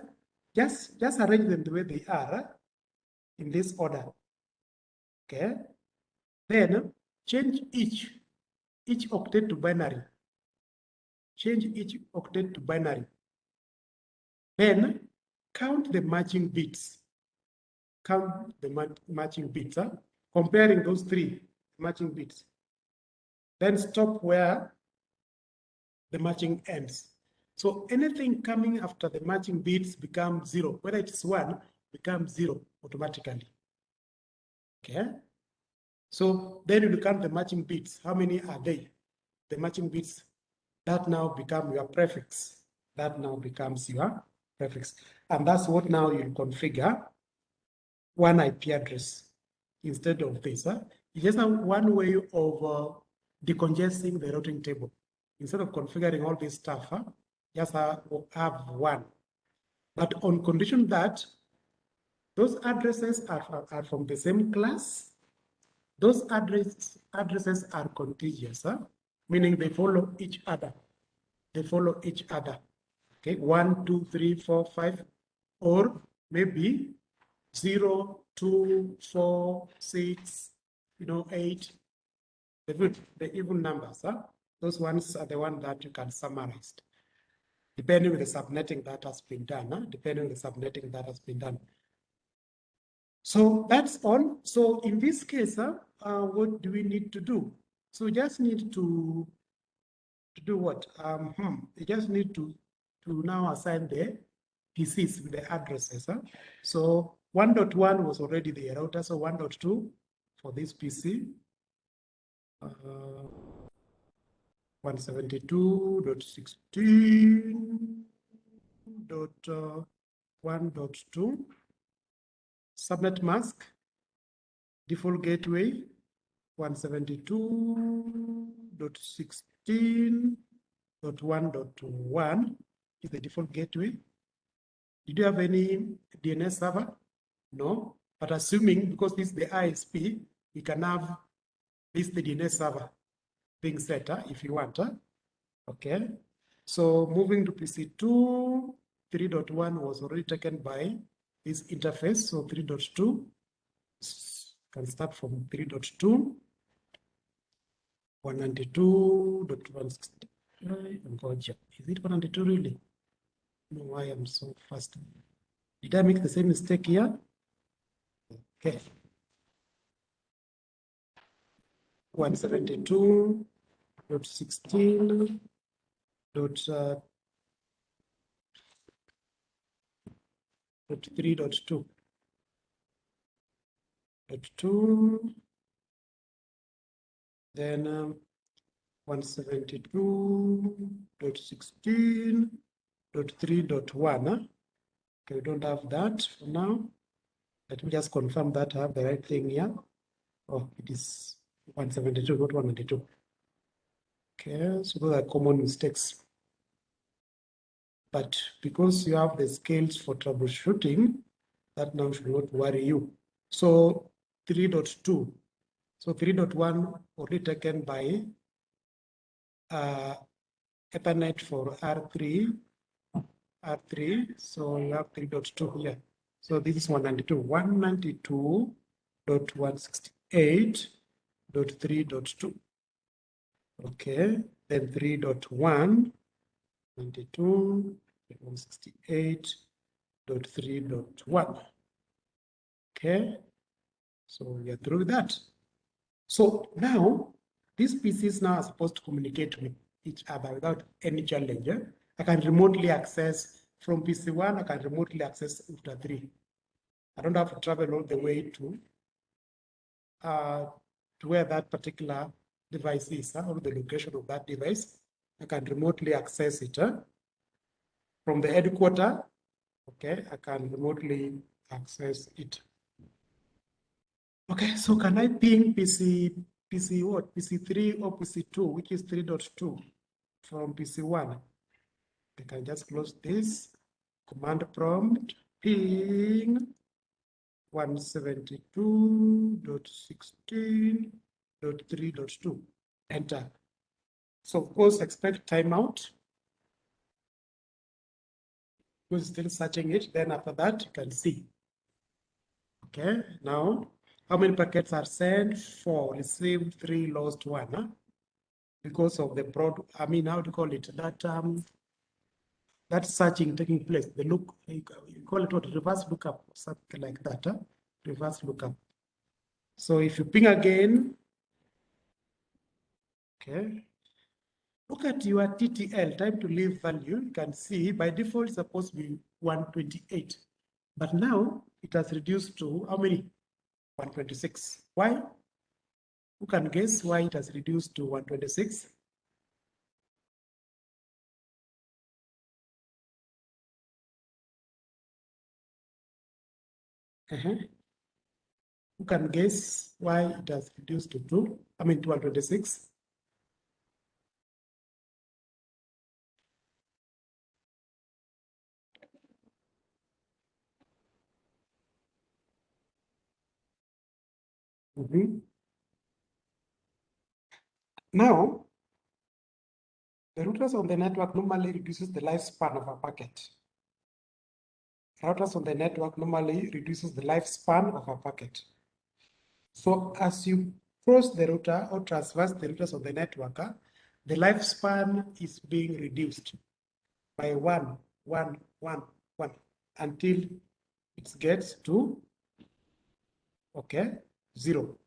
just, just arrange them the way they are in this order. Okay. Then change each, each octet to binary. Change each octet to binary. Then count the matching bits. Count the matching bits, huh? comparing those three matching bits. Then stop where the matching ends. So anything coming after the matching bits becomes zero. Whether it's one, becomes zero automatically. Okay. So then you count the matching bits. How many are they? The matching bits that now become your prefix. That now becomes your prefix. And that's what now you configure one IP address instead of this. Huh? It's just one way of uh, decongesting the routing table. Instead of configuring all this stuff, huh? just oh, have one. But on condition that those addresses are, are from the same class, those address, addresses are contiguous, huh? meaning they follow each other. They follow each other. Okay, one, two, three, four, five, or maybe zero, two, four, six, you know, eight. The the even numbers, huh? Those ones are the ones that you can summarize, depending on the subnetting that has been done, huh? depending on the subnetting that has been done. So that's all. So in this case, huh, uh, what do we need to do? So we just need to to do what? Um, hmm, you just need to to now assign the PCs with the addresses. Huh? So 1.1 was already the router, so 1.2 for this PC. Uh, 172.16.1.2 uh, subnet mask default gateway 172.16.1.1 is the default gateway. Did you have any DNS server? No, but assuming because this is the ISP, we can have this the DNS server being set uh, if you want. Uh. Okay, so moving to PC2, 3.1 was already taken by this interface, so 3.2 can start from 3.2 192.160. Is it 192 really? know why I'm so fast. Did I make the same mistake here? Okay. 172.16 dot uh, dot three dot two dot two then um, 172.16 dot three dot one. Huh? Okay, we don't have that for now. Let me just confirm that I have the right thing here. Oh, it is 172, not 192. Okay, so those are common mistakes. But because you have the scales for troubleshooting, that now should not worry you. So 3.2. So 3.1 already taken by uh, Ethernet for R3 R3, so you have 3.2 here. So this is 192, 192.168.3.2. Okay, then 3.1, 92, 168.3.1. Okay, so we are through with that. So now, these pieces now are supposed to communicate with each other without any challenge. I can remotely access from PC1, I can remotely access Ultra 3. I don't have to travel all the way to uh, to where that particular device is, huh, or the location of that device. I can remotely access it huh? from the headquarter. Okay, I can remotely access it. Okay, so can I ping PC, PC what, PC3 or PC2, which is 3.2 from PC1? I can just close this command prompt ping 172.16.3.2 enter. So of course expect timeout. Who's still searching it, then after that you can see. Okay, now how many packets are sent? Four, received three, lost one. Huh? Because of the prod, I mean, how to call it? That um that searching taking place, the look, you call it what, reverse lookup, something like that, huh? reverse lookup. So if you ping again, okay, look at your TTL, time to leave value, you can see by default supposed to be 128, but now it has reduced to how many? 126. Why? Who can guess why it has reduced to 126? Uh -huh. Who can guess why it has reduced to 2? I mean, 226? Mm -hmm. Now, the routers on the network normally reduces the lifespan of a packet. Routers on the network normally reduces the lifespan of a packet. So as you cross the router or traverse the routers on the network, uh, the lifespan is being reduced by one, one, one, one, until it gets to, okay, zero,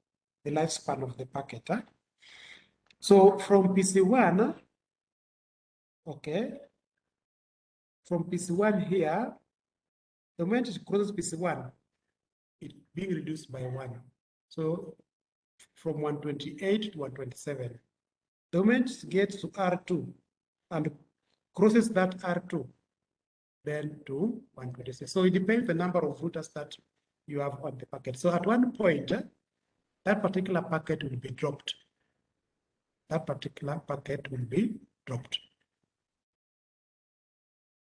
the lifespan of the packet. Uh. So from PC1, okay, from PC1 here, the moment it crosses PC1, it's being reduced by one. So from 128 to 127. The moment it gets to R2 and crosses that R2, then to 126. So it depends the number of routers that you have on the packet. So at one point, that particular packet will be dropped that particular packet will be dropped.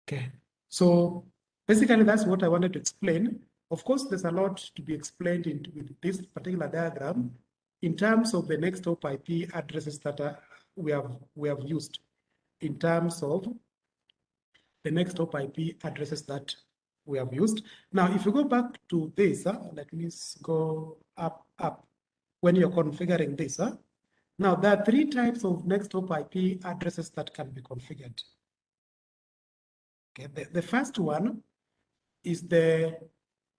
Okay, so basically that's what I wanted to explain. Of course, there's a lot to be explained in this particular diagram in terms of the next hop IP addresses that are, we have we have used in terms of the next hop IP addresses that we have used. Now, if you go back to this, uh, let me go up, up. When you're configuring this, uh, now, there are three types of next hop IP addresses that can be configured. Okay, the, the first one is the,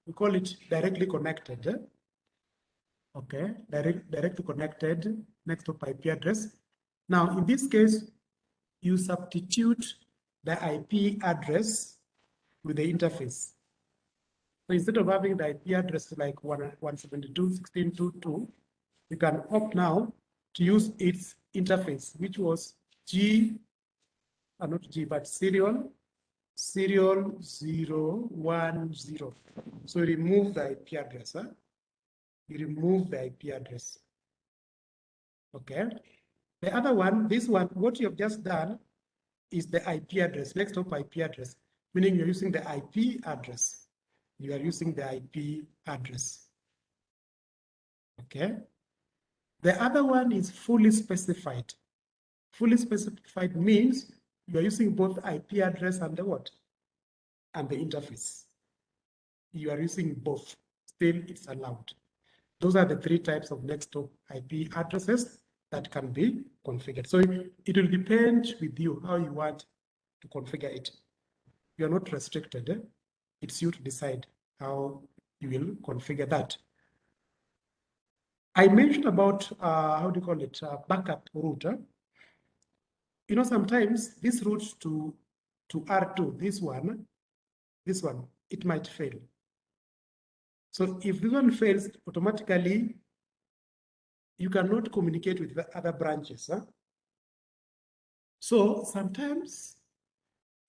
we call it directly connected. Okay, direct, directly connected next to IP address. Now, in this case, you substitute the IP address with the interface. So instead of having the IP address like 172.16.2.2, you can opt now to use its interface, which was G, uh, not G, but serial, serial 010. So remove the IP address. Huh? You remove the IP address. Okay. The other one, this one, what you have just done is the IP address, next hop IP address, meaning you're using the IP address. You are using the IP address. Okay. The other one is fully specified. Fully specified means you're using both IP address and the what? And the interface. You are using both. Still, it's allowed. Those are the three types of next hop IP addresses that can be configured. So it will depend with you how you want to configure it. You're not restricted. It's you to decide how you will configure that. I mentioned about, uh, how do you call it, uh, backup route. You know, sometimes this route to, to R2, this one, this one, it might fail. So if this one fails, automatically, you cannot communicate with the other branches. Huh? So sometimes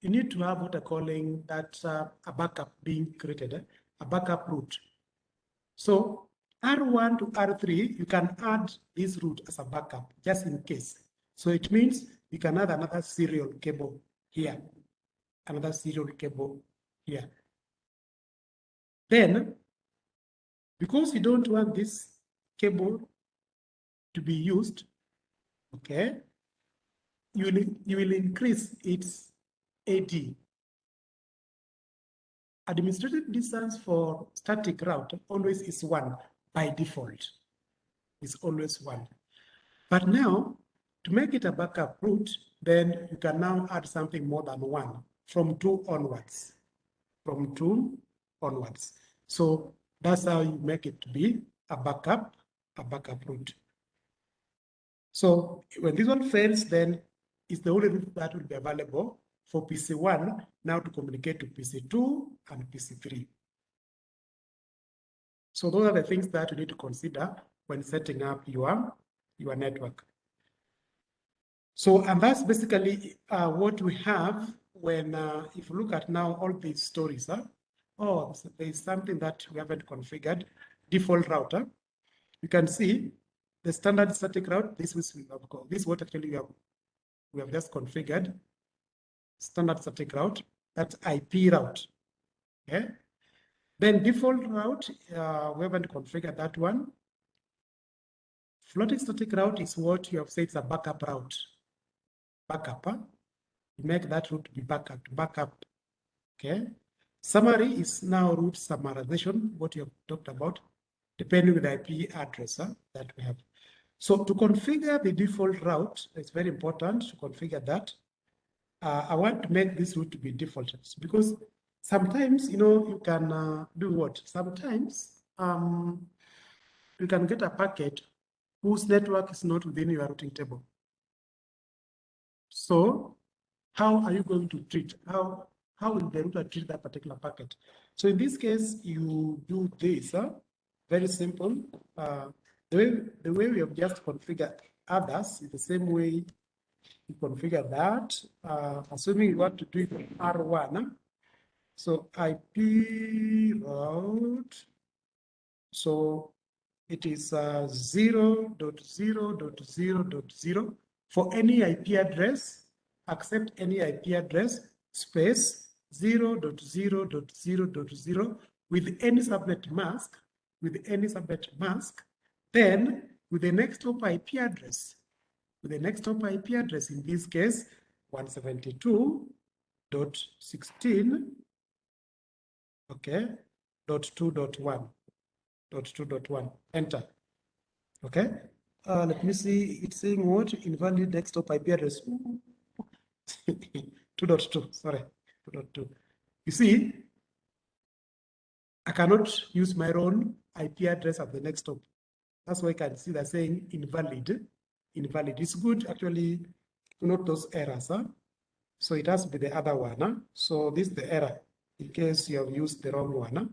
you need to have what I'm calling that uh, a backup being created, eh? a backup route. So R1 to R3, you can add this route as a backup, just in case. So it means you can add another serial cable here, another serial cable here. Then, because you don't want this cable to be used, okay, you will, you will increase its AD. Administrative distance for static route always is one, by default is always one. But now, to make it a backup route, then you can now add something more than one from two onwards, from two onwards. So that's how you make it to be a backup, a backup route. So when this one fails, then it's the only route that will be available for PC1 now to communicate to PC2 and PC3. So those are the things that you need to consider when setting up your, your network. So, and that's basically uh, what we have when, uh, if you look at now all these stories, huh? oh, there's something that we haven't configured, default router. You can see the standard static route, this is, this is what actually we have, we have just configured, standard static route, that's IP route, okay? Then default route, uh, we haven't configured that one. Floating static route is what you have said is a backup route. Backup, huh? you make that route be backup, backup, okay? Summary is now route summarization, what you have talked about, depending on the IP address huh, that we have. So to configure the default route, it's very important to configure that. Uh, I want to make this route to be default because sometimes, you know, you can uh, do what? Sometimes um, you can get a packet whose network is not within your routing table. So how are you going to treat? How, how will the router treat that particular packet? So in this case, you do this, huh? very simple. Uh, the way, the way we have just configured others is the same way you configure that, uh, assuming you want to do it R1. So IP route, so it is uh, 0 dot 0 dot 0 dot 0 for any IP address, accept any IP address, space 0 dot 0 dot 0 dot 0 with any subnet mask, with any subnet mask, then with the next hop IP address, with the next hop IP address, in this case, 172.16, okay, dot 2 dot 1, dot 2 dot 1, enter. Okay, uh, let me see, it's saying what? Invalid next hop IP address. <laughs> 2.2, sorry, 2.2. You see, I cannot use my own IP address at the next hop. That's why I can see they're saying invalid. Invalid. It's good actually to those errors. Huh? So it has to be the other one. Huh? So this is the error in case you have used the wrong one. Huh?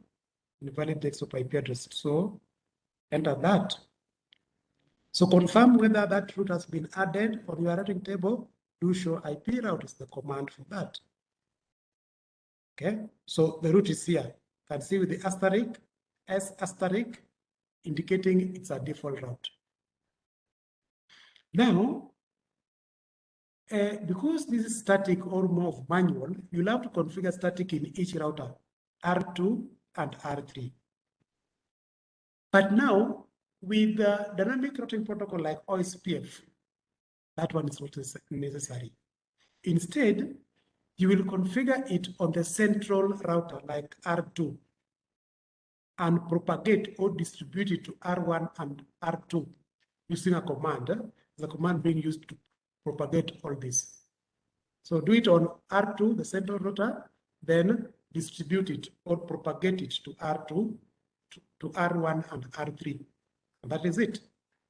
Invalid next hop IP address. So enter that. So confirm whether that route has been added on your routing table. Do show IP route is the command for that. Okay, so the route is here. You can see with the asterisk, S asterisk, indicating it's a default route. Now, uh, because this is static or more of manual, you'll have to configure static in each router, R2 and R3. But now, with the dynamic routing protocol like OSPF, that one is not necessary. Instead, you will configure it on the central router like R2 and propagate or distribute it to R1 and R2 using a command, eh? the command being used to propagate all this. So do it on R2, the central router, then distribute it or propagate it to R2, to, to R1 and R3. That is it.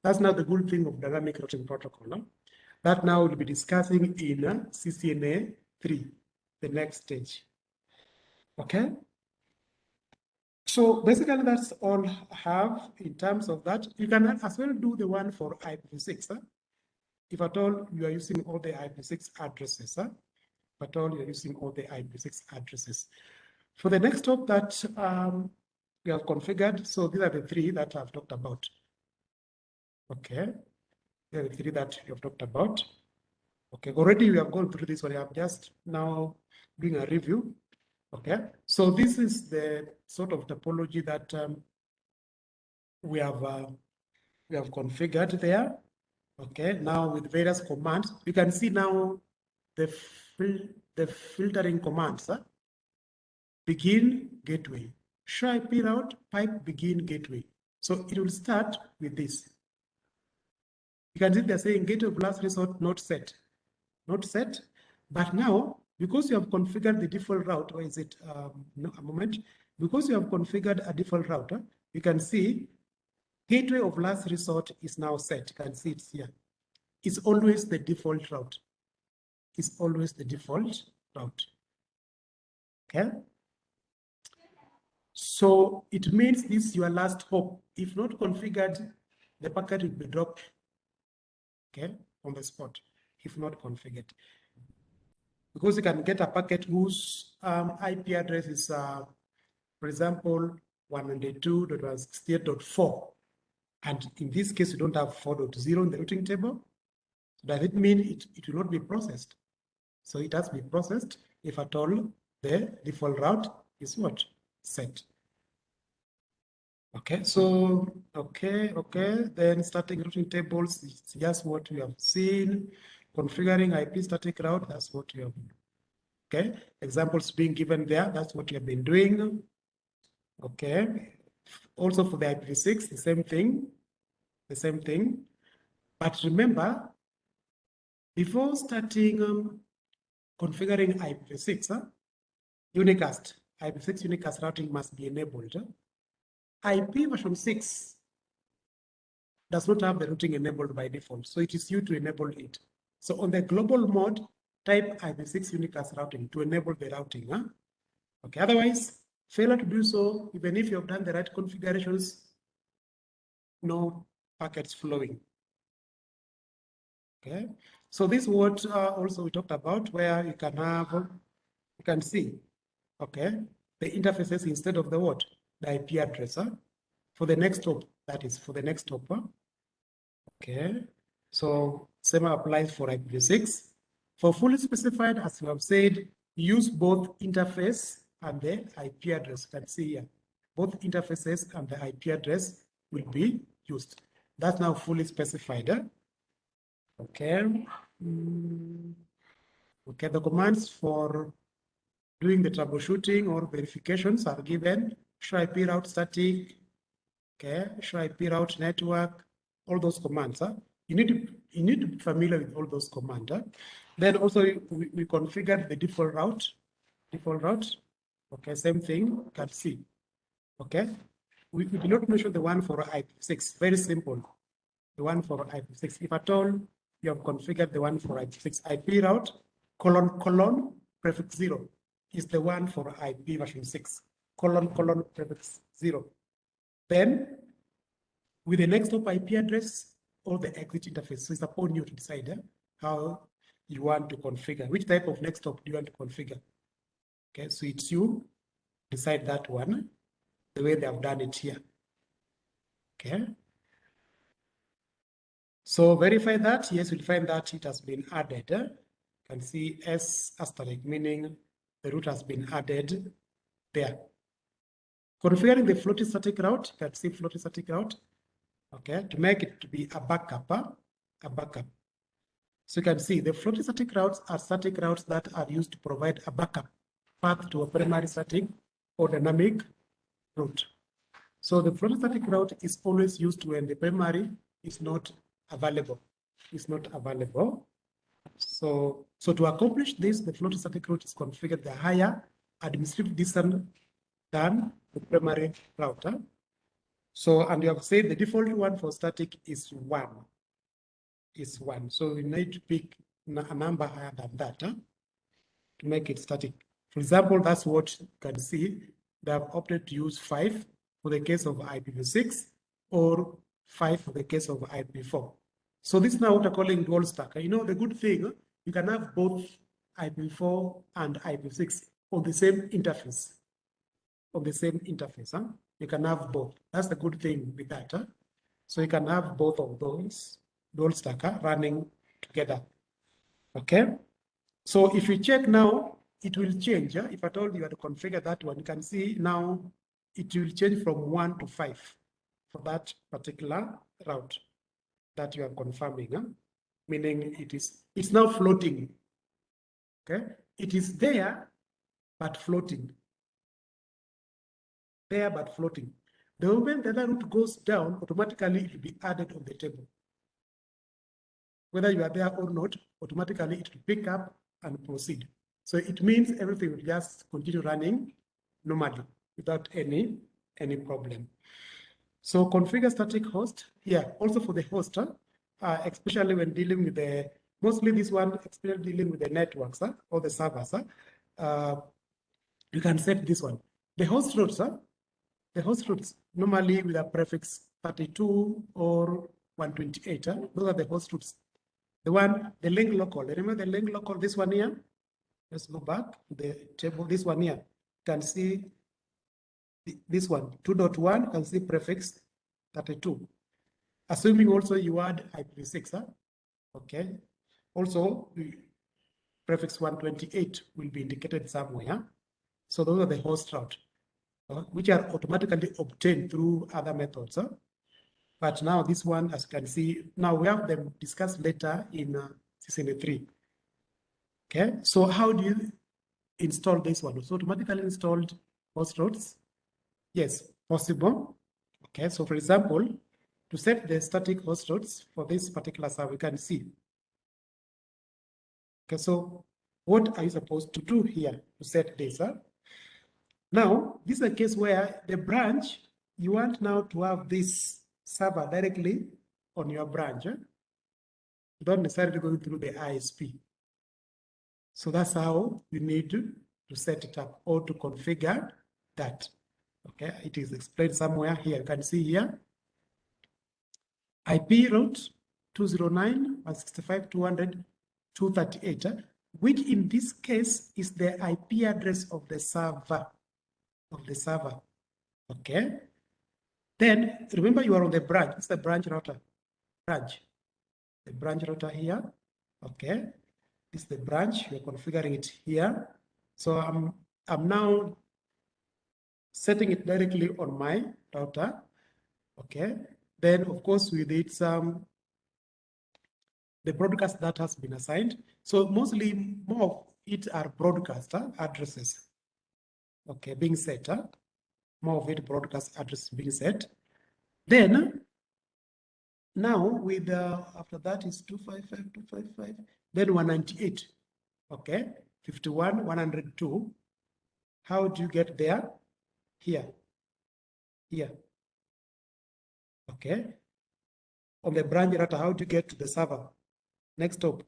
That's now the good thing of dynamic routing protocol. No? That now we'll be discussing in uh, CCNA 3, the next stage. Okay? So basically that's all I have in terms of that. You can as well do the one for IPv6. Huh? If at all you are using all the IPv6 addresses, huh? if at all you're using all the IPv6 addresses. For the next hop that um, we have configured, so these are the three that I've talked about. Okay, the three that you've talked about. Okay, already we have gone through this one. I'm just now doing a review. Okay, so this is the sort of topology that um, we have uh, we have configured there. Okay, now with various commands, you can see now the fil the filtering commands. Huh? Begin gateway, show IP route, pipe begin gateway. So it will start with this. You can see they're saying gateway plus resort not set, not set. But now because you have configured the default route, or is it um, no, a moment? Because you have configured a default router, you can see gateway of last resort is now set. You can see it's here. It's always the default route. It's always the default route. Okay. So it means this is your last hope. If not configured, the packet will be dropped, okay, on the spot, if not configured. Because you can get a packet whose um, IP address is, uh, for example, 192.168.4. And in this case, you don't have 4.0 in the routing table. Does it mean it, it will not be processed? So it has to be processed if at all the default route is what? Set. Okay, so, okay, okay. Then starting routing tables is just what we have seen. Configuring IP static route, that's what you have. Okay, examples being given there, that's what you have been doing. Okay, also for the IPv6, the same thing, the same thing. But remember, before starting um, configuring IPv6, huh, unicast, IPv6 unicast routing must be enabled. IP version 6 does not have the routing enabled by default, so it is you to enable it. So on the global mode, type IPv6 unicast routing to enable the routing. Huh? Okay, otherwise, failure to do so, even if you have done the right configurations, no packets flowing. Okay, so this what uh, also we talked about where you can have, you can see, okay, the interfaces instead of the what? The IP address huh? for the next hop, that is for the next hop. Huh? Okay, so same applies for IPv6. For fully specified, as we have said, use both interface and the IP address. You can see here, both interfaces and the IP address will be used. That's now fully specified. Okay. Mm. Okay, the commands for doing the troubleshooting or verifications are given. Show IP route static, okay, Should I IP route network, all those commands. Huh? You need to you need to be familiar with all those commands. Huh? Then also we, we configured the default route, default route. Okay, same thing, can see. Okay, we, we did not mention the one for IP6, very simple. The one for IP6. If at all you have configured the one for IP6 IP route, colon, colon, prefix zero is the one for IP version six, colon, colon, prefix zero. Then with the next hop IP address or the exit interface, so it's upon you to decide eh, how you want to configure, which type of next hop do you want to configure? Okay, so it's you decide that one the way they have done it here. Okay. So verify that. Yes, we'll find that it has been added. You can see S asterisk, meaning the route has been added there. Configuring the floating static route, you can see floating static route. Okay, to make it to be a backup, a backup. So you can see the floating static routes are static routes that are used to provide a backup path to a primary static or dynamic route. So the floating static route is always used when the primary is not available. Is not available. So, so to accomplish this, the floating static route is configured the higher administrative distance than the primary router. So, and you have said the default one for static is one, is one. So you need to pick a number higher than that huh, to make it static. For example, that's what you can see. They have opted to use five for the case of IPv6 or five for the case of IPv4. So this is now what I'm calling dual stack. You know, the good thing, you can have both IPv4 and IPv6 on the same interface. On the same interface, huh? You can have both. That's the good thing with that. Huh? So you can have both of those dual stack huh, running together. Okay. So if you check now, it will change. Huh? If I told you to configure that one, you can see now it will change from one to five for that particular route that you are confirming, huh? meaning it is it's now floating. Okay, it is there but floating. There but floating. The moment the other route goes down, automatically it will be added on the table. Whether you are there or not, automatically it will pick up and proceed. So it means everything will just continue running normally without any any problem. So configure static host. Yeah, also for the host, uh, especially when dealing with the, mostly this one, especially dealing with the networks or the servers, uh, you can set this one. The host routes, uh, the host routes normally with a prefix 32 or 128. Huh? Those are the host routes. The one, the link local. Remember the link local, this one here? Let's go back the table, this one here. You can see this one, 2.1, can see prefix 32. Assuming also you add IPv6, huh? okay? Also, prefix 128 will be indicated somewhere. So those are the host route, which are automatically obtained through other methods. Huh? But now this one, as you can see, now we have them discussed later in uh, 603. Okay, so how do you install this one? So automatically installed host routes? Yes, possible. Okay, so for example, to set the static host routes for this particular server, we can see. Okay, so what are you supposed to do here to set this? Huh? Now, this is a case where the branch, you want now to have this server directly on your branch. Eh? Don't necessarily go through the ISP. So that's how you need to, to set it up or to configure that. Okay, it is explained somewhere here. You can see here. IP route 209, 165, 200, 238, which in this case is the IP address of the server, of the server. Okay. Then remember you are on the branch. It's the branch router. Branch. The branch router here. Okay. This is the branch. We're configuring it here. So I'm I'm now setting it directly on my router. Okay. Then of course we did some the broadcast that has been assigned. So mostly more of it are broadcaster addresses. Okay, being set. Huh? More of it broadcast address being set. Then now with uh, after that is 255, 255, then 198. Okay, 51, 102. How do you get there? Here. Here. Okay. On the branch router, how do you get to the server? Next hop,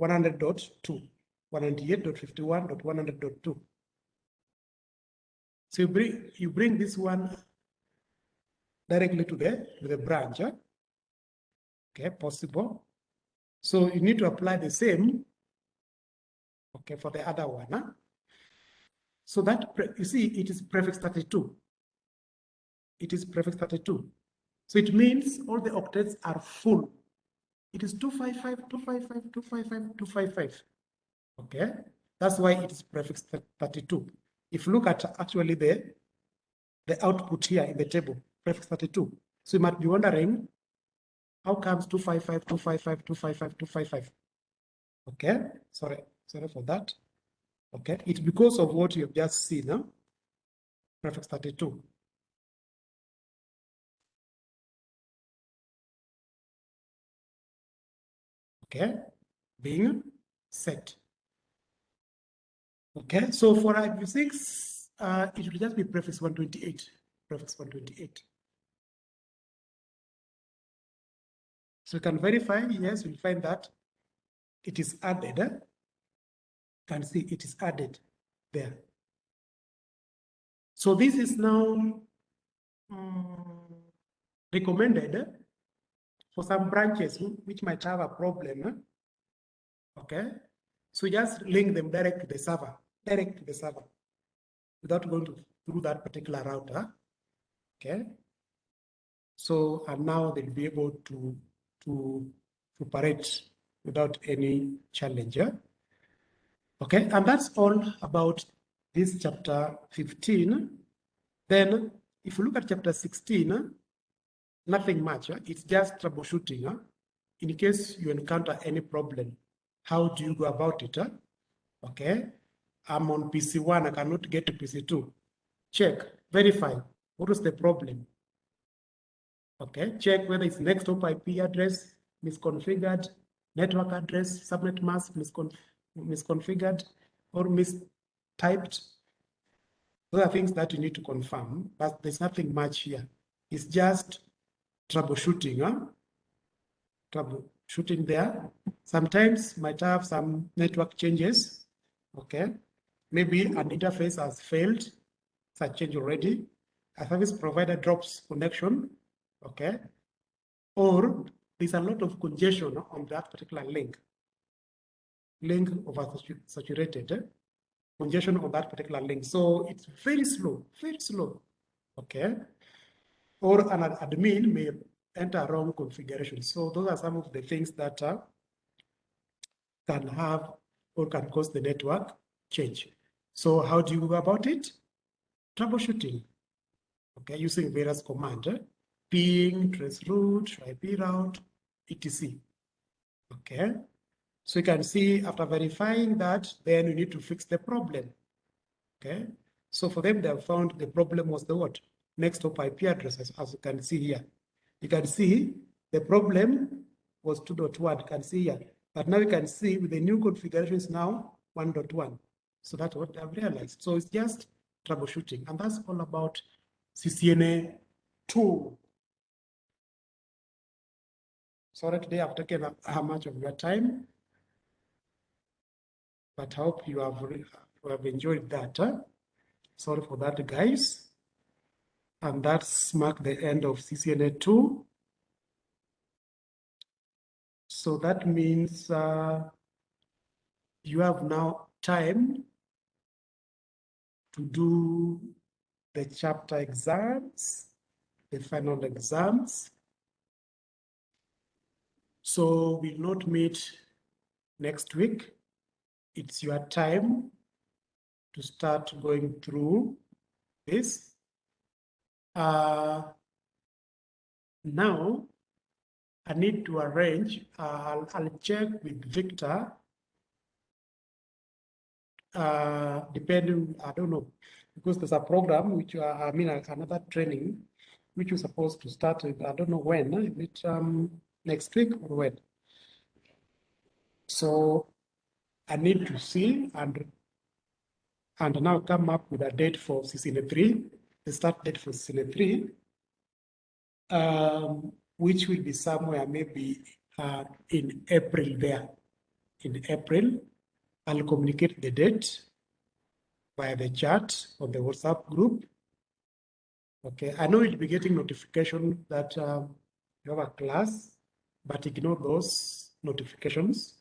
100.2, 198.51.100.2. So you bring, you bring this one directly to the, to the branch. Okay, possible. So you need to apply the same, okay, for the other one. Huh? So that, you see, it is prefix 32. It is prefix 32. So it means all the octets are full it is 255, 255, 255, 255. Okay, that's why it is prefix 32. If you look at actually the, the output here in the table, prefix 32. So you might be wondering, how comes 255, 255, 255, 255? Okay, sorry, sorry for that. Okay, it's because of what you've just seen, huh? prefix 32. okay, being set. Okay, so for IPv6, uh, it will just be prefix 128, prefix 128. So you can verify, yes, you'll find that it is added. You can see it is added there. So this is now um, recommended for some branches which might have a problem, okay? So just link them direct to the server, direct to the server, without going to, through that particular router, okay? So, and now they'll be able to, to, to operate without any challenge, yeah? Okay, and that's all about this chapter 15. Then, if you look at chapter 16, nothing much. It's just troubleshooting. In case you encounter any problem, how do you go about it? Huh? Okay, I'm on PC1, I cannot get to PC2. Check, verify, what is the problem? Okay, check whether it's next hop IP address, misconfigured, network address, subnet mask, misconf misconfigured, or mistyped. Those are things that you need to confirm, but there's nothing much here. It's just troubleshooting, huh? Troubleshooting there. Sometimes might have some network changes, okay? Maybe an interface has failed, such change already. A service provider drops connection, okay? Or there's a lot of congestion on that particular link. Link over saturated, eh? congestion on that particular link. So it's very slow, very slow, okay? Or an admin may enter wrong configuration. So those are some of the things that uh, can have or can cause the network change. So how do you go about it? Troubleshooting, okay, using various commands, eh? ping, traceroute, IP route, etc. Okay, so you can see after verifying that, then you need to fix the problem. Okay, so for them, they have found the problem was the what? Next hop IP addresses, as you can see here. You can see the problem was 2.1, you can see here. But now you can see with the new configuration is now 1.1. So that's what I've realized. So it's just troubleshooting. And that's all about CCNA 2. Sorry today I've taken up how much of your time. But I hope you have, you have enjoyed that. Huh? Sorry for that, guys. And that's marked the end of CCNA 2. So that means uh, you have now time to do the chapter exams, the final exams. So we'll not meet next week. It's your time to start going through this. Uh, now, I need to arrange, uh, I'll, I'll check with Victor. Uh, depending, I don't know, because there's a program which, uh, I mean, another training which you're supposed to start, with, I don't know when, is it um, next week or when? So I need to see and and now come up with a date for CCNA 3, the start date for CCNA 3, um, which will be somewhere maybe uh, in April there, in April. I'll communicate the date via the chat on the WhatsApp group. Okay, I know you'll be getting notification that um, you have a class, but ignore those notifications.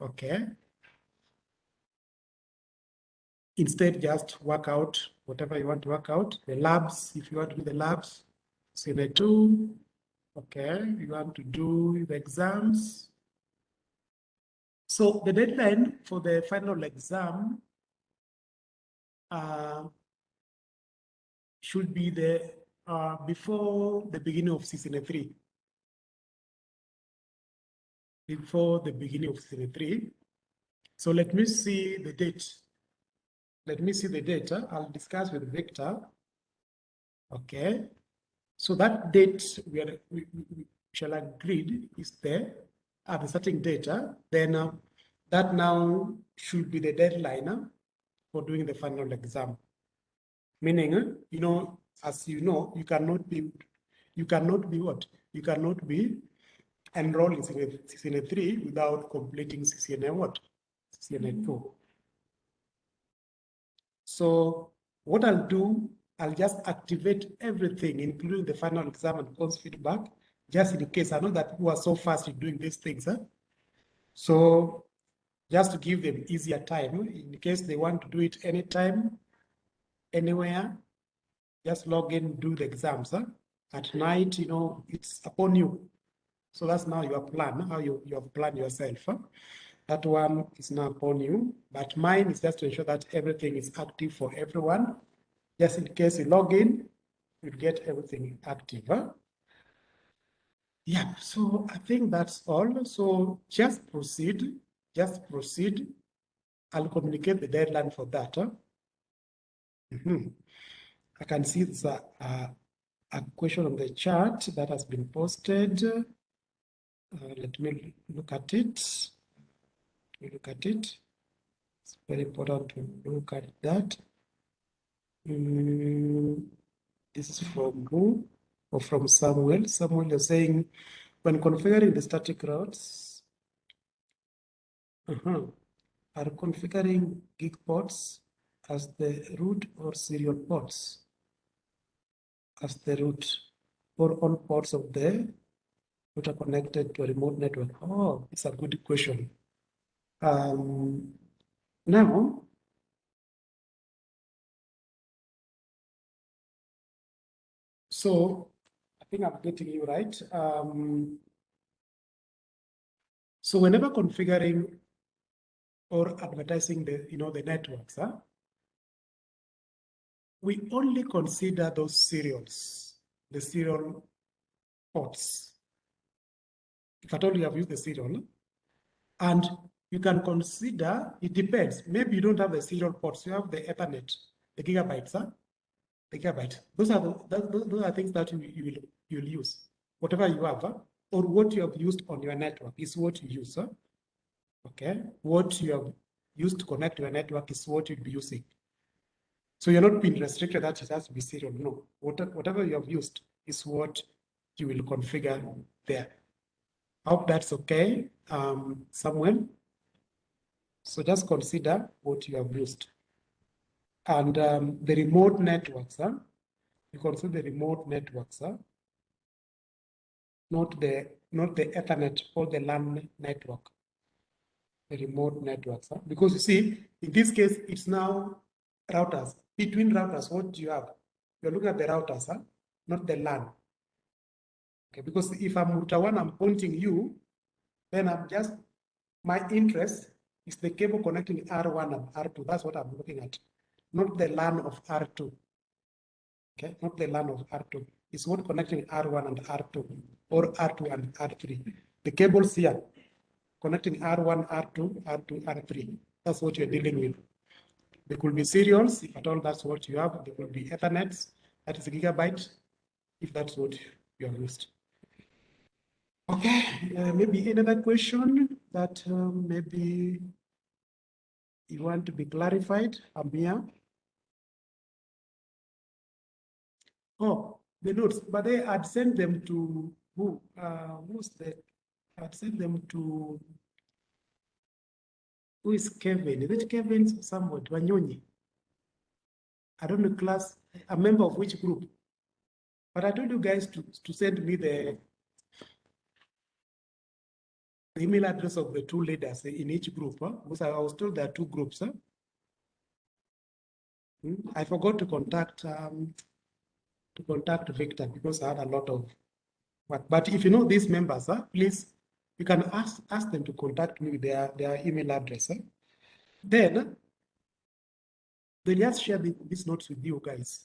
Okay. Instead, just work out whatever you want to work out. The labs, if you want to do the labs, say the two. Okay, you want to do the exams, so the deadline for the final exam uh, should be the uh, before the beginning of season three. Before the beginning of season three. So let me see the date. Let me see the data. I'll discuss with Victor. Okay. So that date we, are, we, we shall agree is there at the starting data, then uh, that now should be the deadline uh, for doing the final exam. Meaning, uh, you know, as you know, you cannot be, you cannot be what? You cannot be enrolled in CCNA 3 without completing CCNA what? CCNA 2. So what I'll do, I'll just activate everything, including the final exam and course feedback, just in case I know that people are so fast in doing these things. Huh? So just to give them easier time, in case they want to do it anytime, anywhere, just log in, do the exams. Huh? At night, you know, it's upon you. So that's now your plan, how you, you have planned yourself. Huh? That one is now upon you, but mine is just to ensure that everything is active for everyone. Just in case you log in, you get everything active. Huh? Yeah, so I think that's all. So just proceed, just proceed. I'll communicate the deadline for that. Huh? Mm -hmm. I can see there's a, a, a, question on the chat that has been posted. Uh, let me look at it. Look at it. It's very important to look at that. Mm, this is from who? or from Samuel. Samuel is saying, when configuring the static routes, uh -huh, are configuring gig ports as the root or serial ports as the root. or all ports of the are connected to a remote network? Oh, it's a good question. Um, now, so I think I'm getting you right. Um, so whenever configuring or advertising the, you know, the networks, huh, we only consider those serials, the serial ports. If at all you have used the serial, and you can consider, it depends. Maybe you don't have the serial ports, you have the Ethernet, the gigabytes, huh? the gigabyte. Those are the, those, those are things that you, you will you'll use. Whatever you have, huh? or what you have used on your network is what you use. Huh? Okay, what you have used to connect to your network is what you'll be using. So you're not being restricted that it has to be serial. No, whatever you have used is what you will configure there. I hope that's okay, um, Samuel. So just consider what you have used. And um, the remote networks, huh? you consider the remote networks, huh? not the not the Ethernet or the LAN network, the remote networks. Huh? Because you see, in this case, it's now routers. Between routers, what do you have? You're looking at the routers, huh? not the LAN. Okay, because if I'm router one, I'm pointing you, then I'm just, my interest is the cable connecting R1 and R2. That's what I'm looking at, not the LAN of R2. Okay, not the LAN of R2. It's what connecting R1 and R2 or R2 and R3. The cables here connecting R1, R2, R2, R3. That's what you're dealing with. There could be serials, if at all that's what you have. There could be Ethernets, that is a gigabyte, if that's what you have used. Okay, uh, maybe another question that um, maybe you want to be clarified, Amia? Oh, the notes, but they had sent them to who? Uh, who's that? I'd sent them to who is Kevin? Is it Kevin somewhat? Wanyonyi? I don't know class, a member of which group. But I told you guys to, to send me the, the email address of the two leaders in each group. Because I was told there are two groups. Hmm? I forgot to contact um, to contact Victor because I had a lot of work. But if you know these members, please you can ask, ask them to contact me with their, their email address. Then they just share the, these notes with you guys.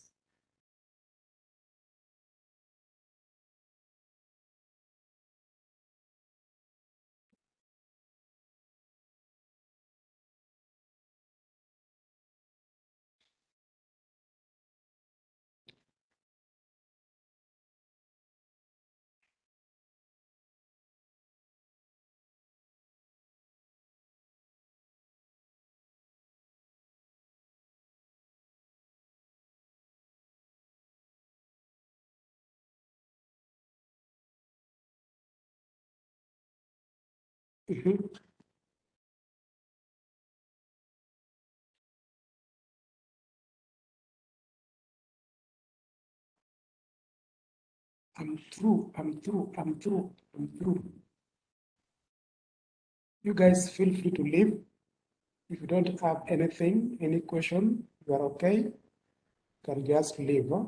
Mhm. I'm through, I'm through, I'm through, I'm through. You guys feel free to leave. If you don't have anything, any question, you are okay, you can just leave. Huh?